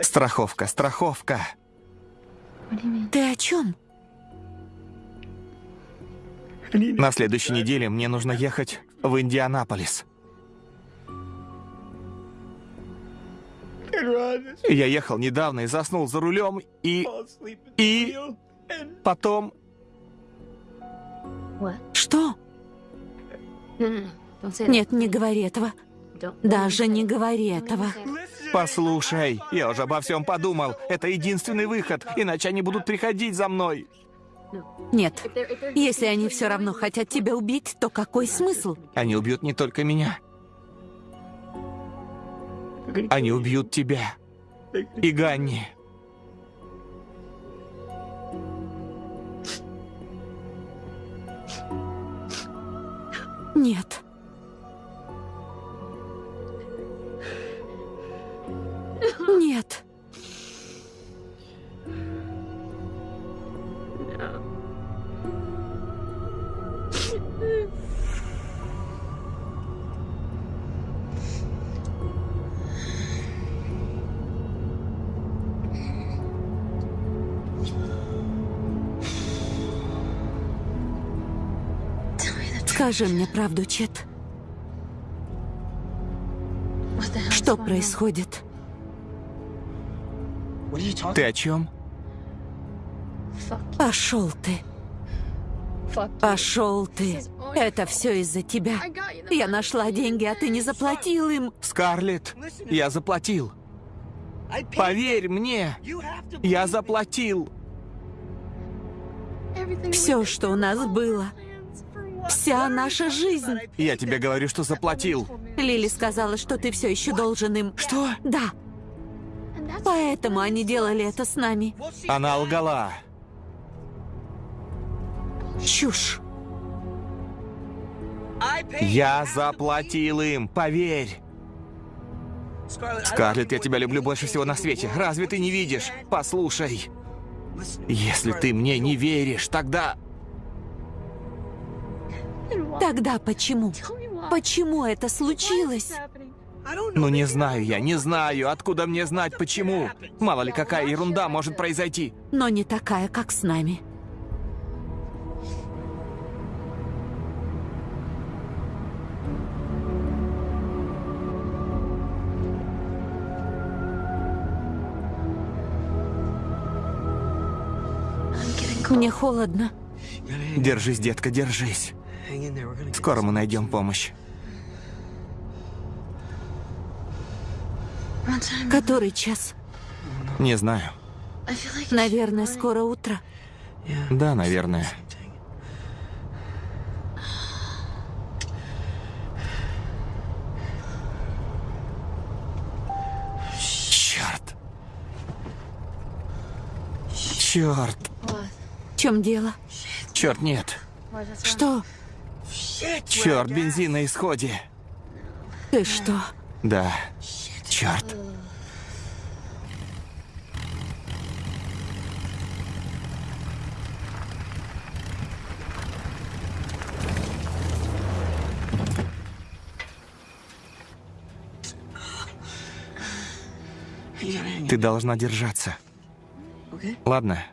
Speaker 1: Страховка, страховка.
Speaker 2: Ты о чем?
Speaker 1: На следующей неделе мне нужно ехать в Индианаполис. Я ехал недавно и заснул за рулем, и... И... Потом...
Speaker 2: Что? Нет, не говори этого. Даже не говори этого.
Speaker 1: Послушай, я уже обо всем подумал. Это единственный выход, иначе они будут приходить за мной.
Speaker 2: Нет. Если они все равно хотят тебя убить, то какой смысл?
Speaker 1: Они убьют не только меня. Они убьют тебя. И Ганни.
Speaker 2: Нет. Нет. Скажи мне правду, Чет. Что происходит?
Speaker 1: Ты о чем?
Speaker 2: Пошел ты. Пошел ты. Это все из-за тебя. Я нашла деньги, а ты не заплатил им.
Speaker 1: Скарлетт, я заплатил. Поверь мне, я заплатил.
Speaker 2: Все, что у нас было. Вся наша жизнь.
Speaker 1: Я тебе говорю, что заплатил.
Speaker 2: Лили сказала, что ты все еще должен им.
Speaker 1: Что?
Speaker 2: Да. Поэтому они делали это с нами.
Speaker 1: Она лгала.
Speaker 2: Чушь.
Speaker 1: Я заплатил им, поверь. Скарлетт, я тебя люблю больше всего на свете. Разве ты не видишь? Послушай. Если ты мне не веришь, тогда...
Speaker 2: Тогда почему? Почему это случилось?
Speaker 1: Ну не знаю я, не знаю. Откуда мне знать, почему? Мало ли какая ерунда может произойти.
Speaker 2: Но не такая, как с нами. Мне холодно.
Speaker 1: Держись, детка, держись. Скоро мы найдем помощь.
Speaker 2: Который час?
Speaker 1: Не знаю.
Speaker 2: Наверное, скоро утро.
Speaker 1: Да, наверное. Черт. Черт.
Speaker 2: В чем дело?
Speaker 1: Черт, нет.
Speaker 2: Что?
Speaker 1: Черт, бензин на исходе.
Speaker 2: Ты что?
Speaker 1: Да. Черт. Ты должна держаться. Ладно,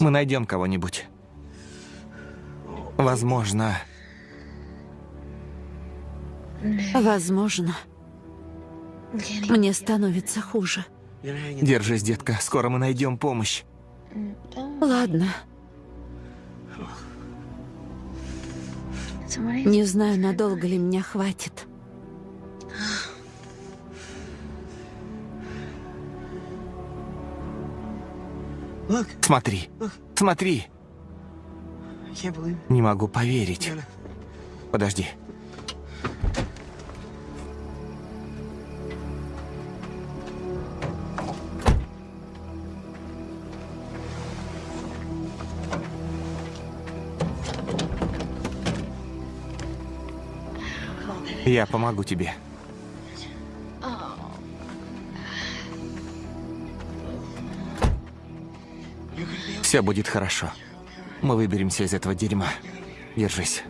Speaker 1: мы найдем кого-нибудь. Возможно.
Speaker 2: Возможно. Мне становится хуже.
Speaker 1: Держись, детка, скоро мы найдем помощь.
Speaker 2: Ладно. Не знаю, надолго ли меня хватит.
Speaker 1: Смотри, смотри. Не могу поверить. Подожди. Я помогу тебе. Все будет хорошо. Мы выберемся из этого дерьма. Держись.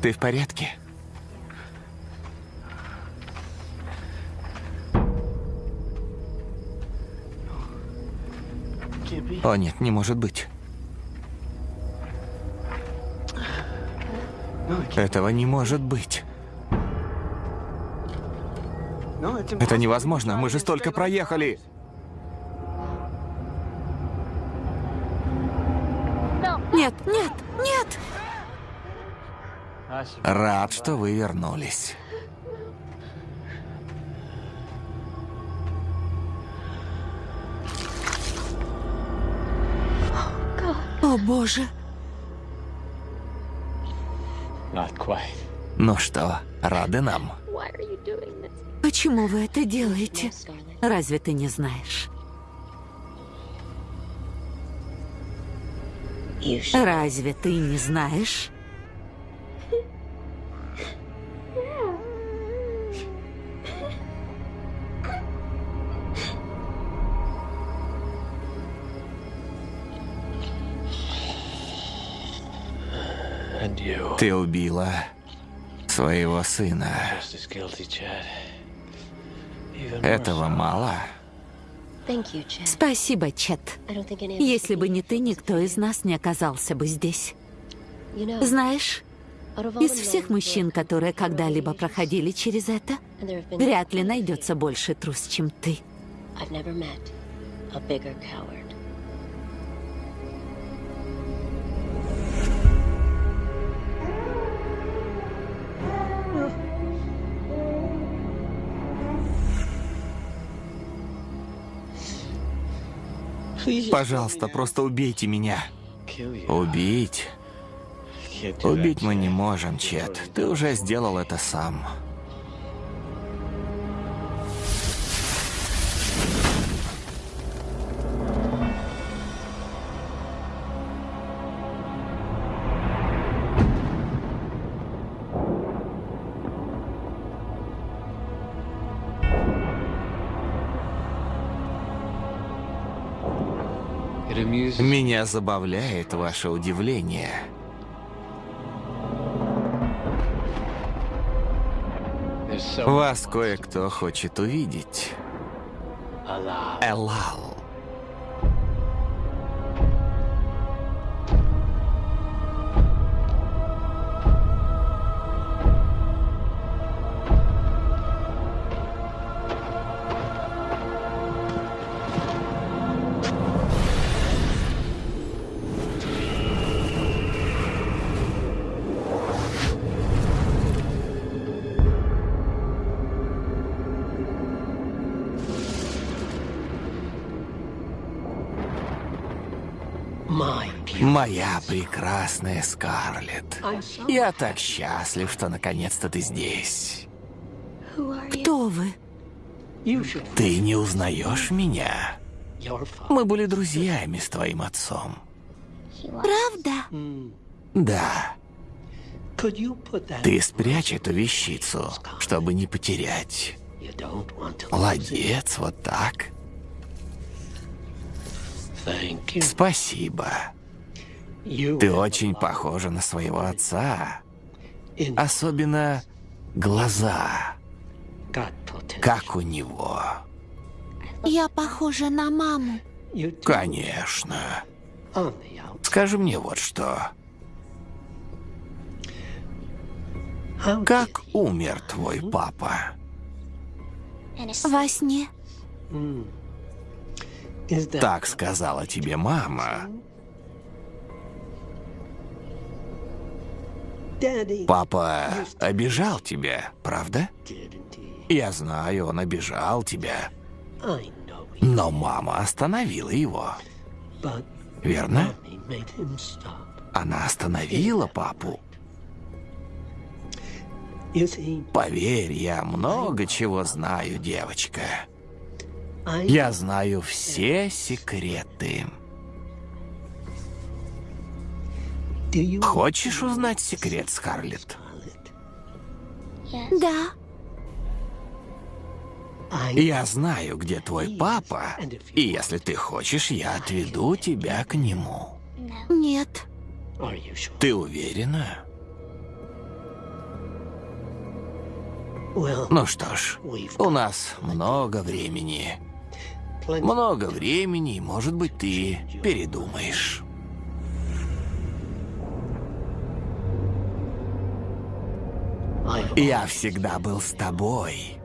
Speaker 1: Ты в порядке? О нет, не может быть. Этого не может быть. Это невозможно, мы же столько проехали.
Speaker 2: Нет, нет, нет!
Speaker 1: Рад, что вы вернулись.
Speaker 2: О, боже!
Speaker 1: Ну что, рады нам?
Speaker 2: Почему вы это делаете? Разве ты не знаешь? Разве ты не знаешь?
Speaker 1: Ты убила своего сына. Этого мало?
Speaker 2: Спасибо, Чет. Если бы не ты, никто из нас не оказался бы здесь. Знаешь, из всех мужчин, которые когда-либо проходили через это, вряд ли найдется больше трус, чем ты.
Speaker 1: Пожалуйста, просто убейте меня. Убить? Убить мы не можем, Чет. Ты уже сделал это сам. Меня забавляет ваше удивление. Вас кое-кто хочет увидеть. Элал. Моя прекрасная Скарлетт.
Speaker 4: So
Speaker 1: Я так счастлив, что наконец-то ты здесь.
Speaker 2: Кто вы?
Speaker 1: Ты не узнаешь меня? Мы были друзьями с твоим отцом.
Speaker 2: Правда?
Speaker 1: Да, ты спрячь эту вещицу, чтобы не потерять. Молодец, вот так. Спасибо. Ты очень похожа на своего отца. Особенно глаза, как у него.
Speaker 2: Я похожа на маму.
Speaker 1: Конечно. Скажи мне вот что. Как умер твой папа?
Speaker 2: Во сне.
Speaker 1: Так сказала тебе мама. Папа обижал тебя, правда? Я знаю, он обижал тебя. Но мама остановила его, верно? Она остановила папу. Поверь, я много чего знаю, девочка. Я знаю все секреты. Хочешь узнать секрет, Скарлетт?
Speaker 4: Scarlett?
Speaker 2: Да.
Speaker 1: Я знаю, где твой папа, и если ты хочешь, я отведу тебя к нему.
Speaker 2: Нет.
Speaker 1: Ты уверена? Ну что ж, у нас много времени. Много времени, и, может быть, ты передумаешь. Я всегда был с тобой.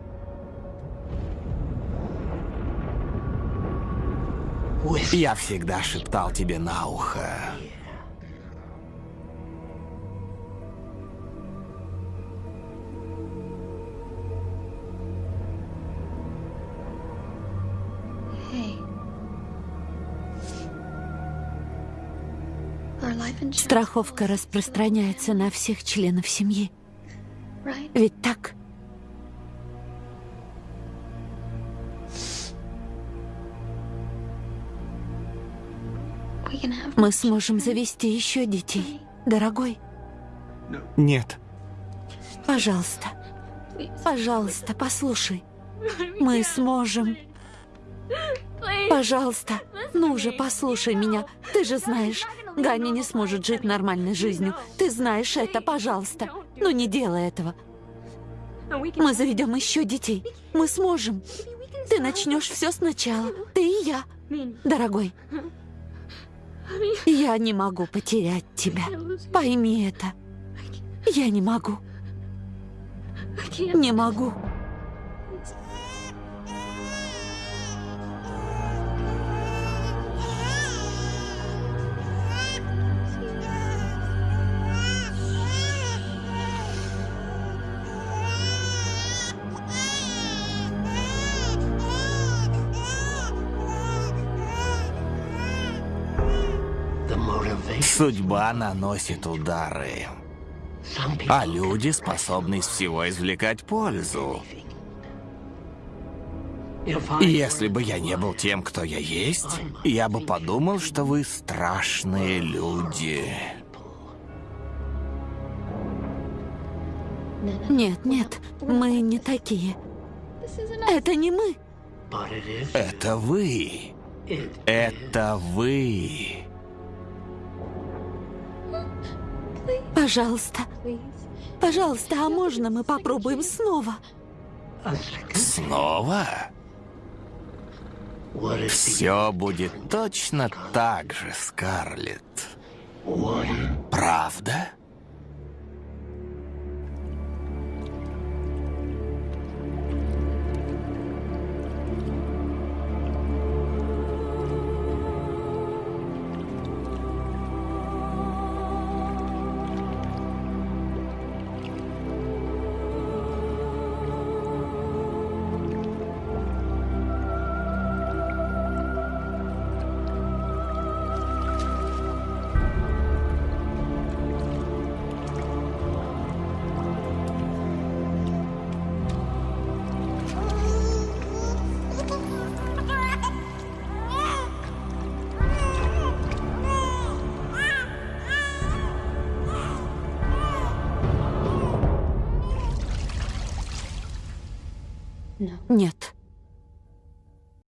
Speaker 1: Я всегда шептал тебе на ухо.
Speaker 2: Страховка распространяется на всех членов семьи. Ведь так? Мы сможем завести еще детей, дорогой.
Speaker 1: Нет.
Speaker 2: Пожалуйста, пожалуйста, послушай. Мы сможем. Пожалуйста, ну же, послушай меня. Ты же знаешь, Ганя не сможет жить нормальной жизнью. Ты знаешь это, пожалуйста. Ну не делай этого. Мы заведем еще детей. Мы сможем. Ты начнешь все сначала. Ты и я. Дорогой, я не могу потерять тебя. Пойми это. Я не могу. Не могу.
Speaker 1: Судьба наносит удары. А люди способны из всего извлекать пользу. Если бы я не был тем, кто я есть, я бы подумал, что вы страшные люди.
Speaker 2: Нет, нет, мы не такие. Это не мы.
Speaker 1: Это вы. Это вы.
Speaker 2: Пожалуйста. Пожалуйста, а можно мы попробуем снова?
Speaker 1: Снова? Все будет точно так же, Скарлетт. Правда?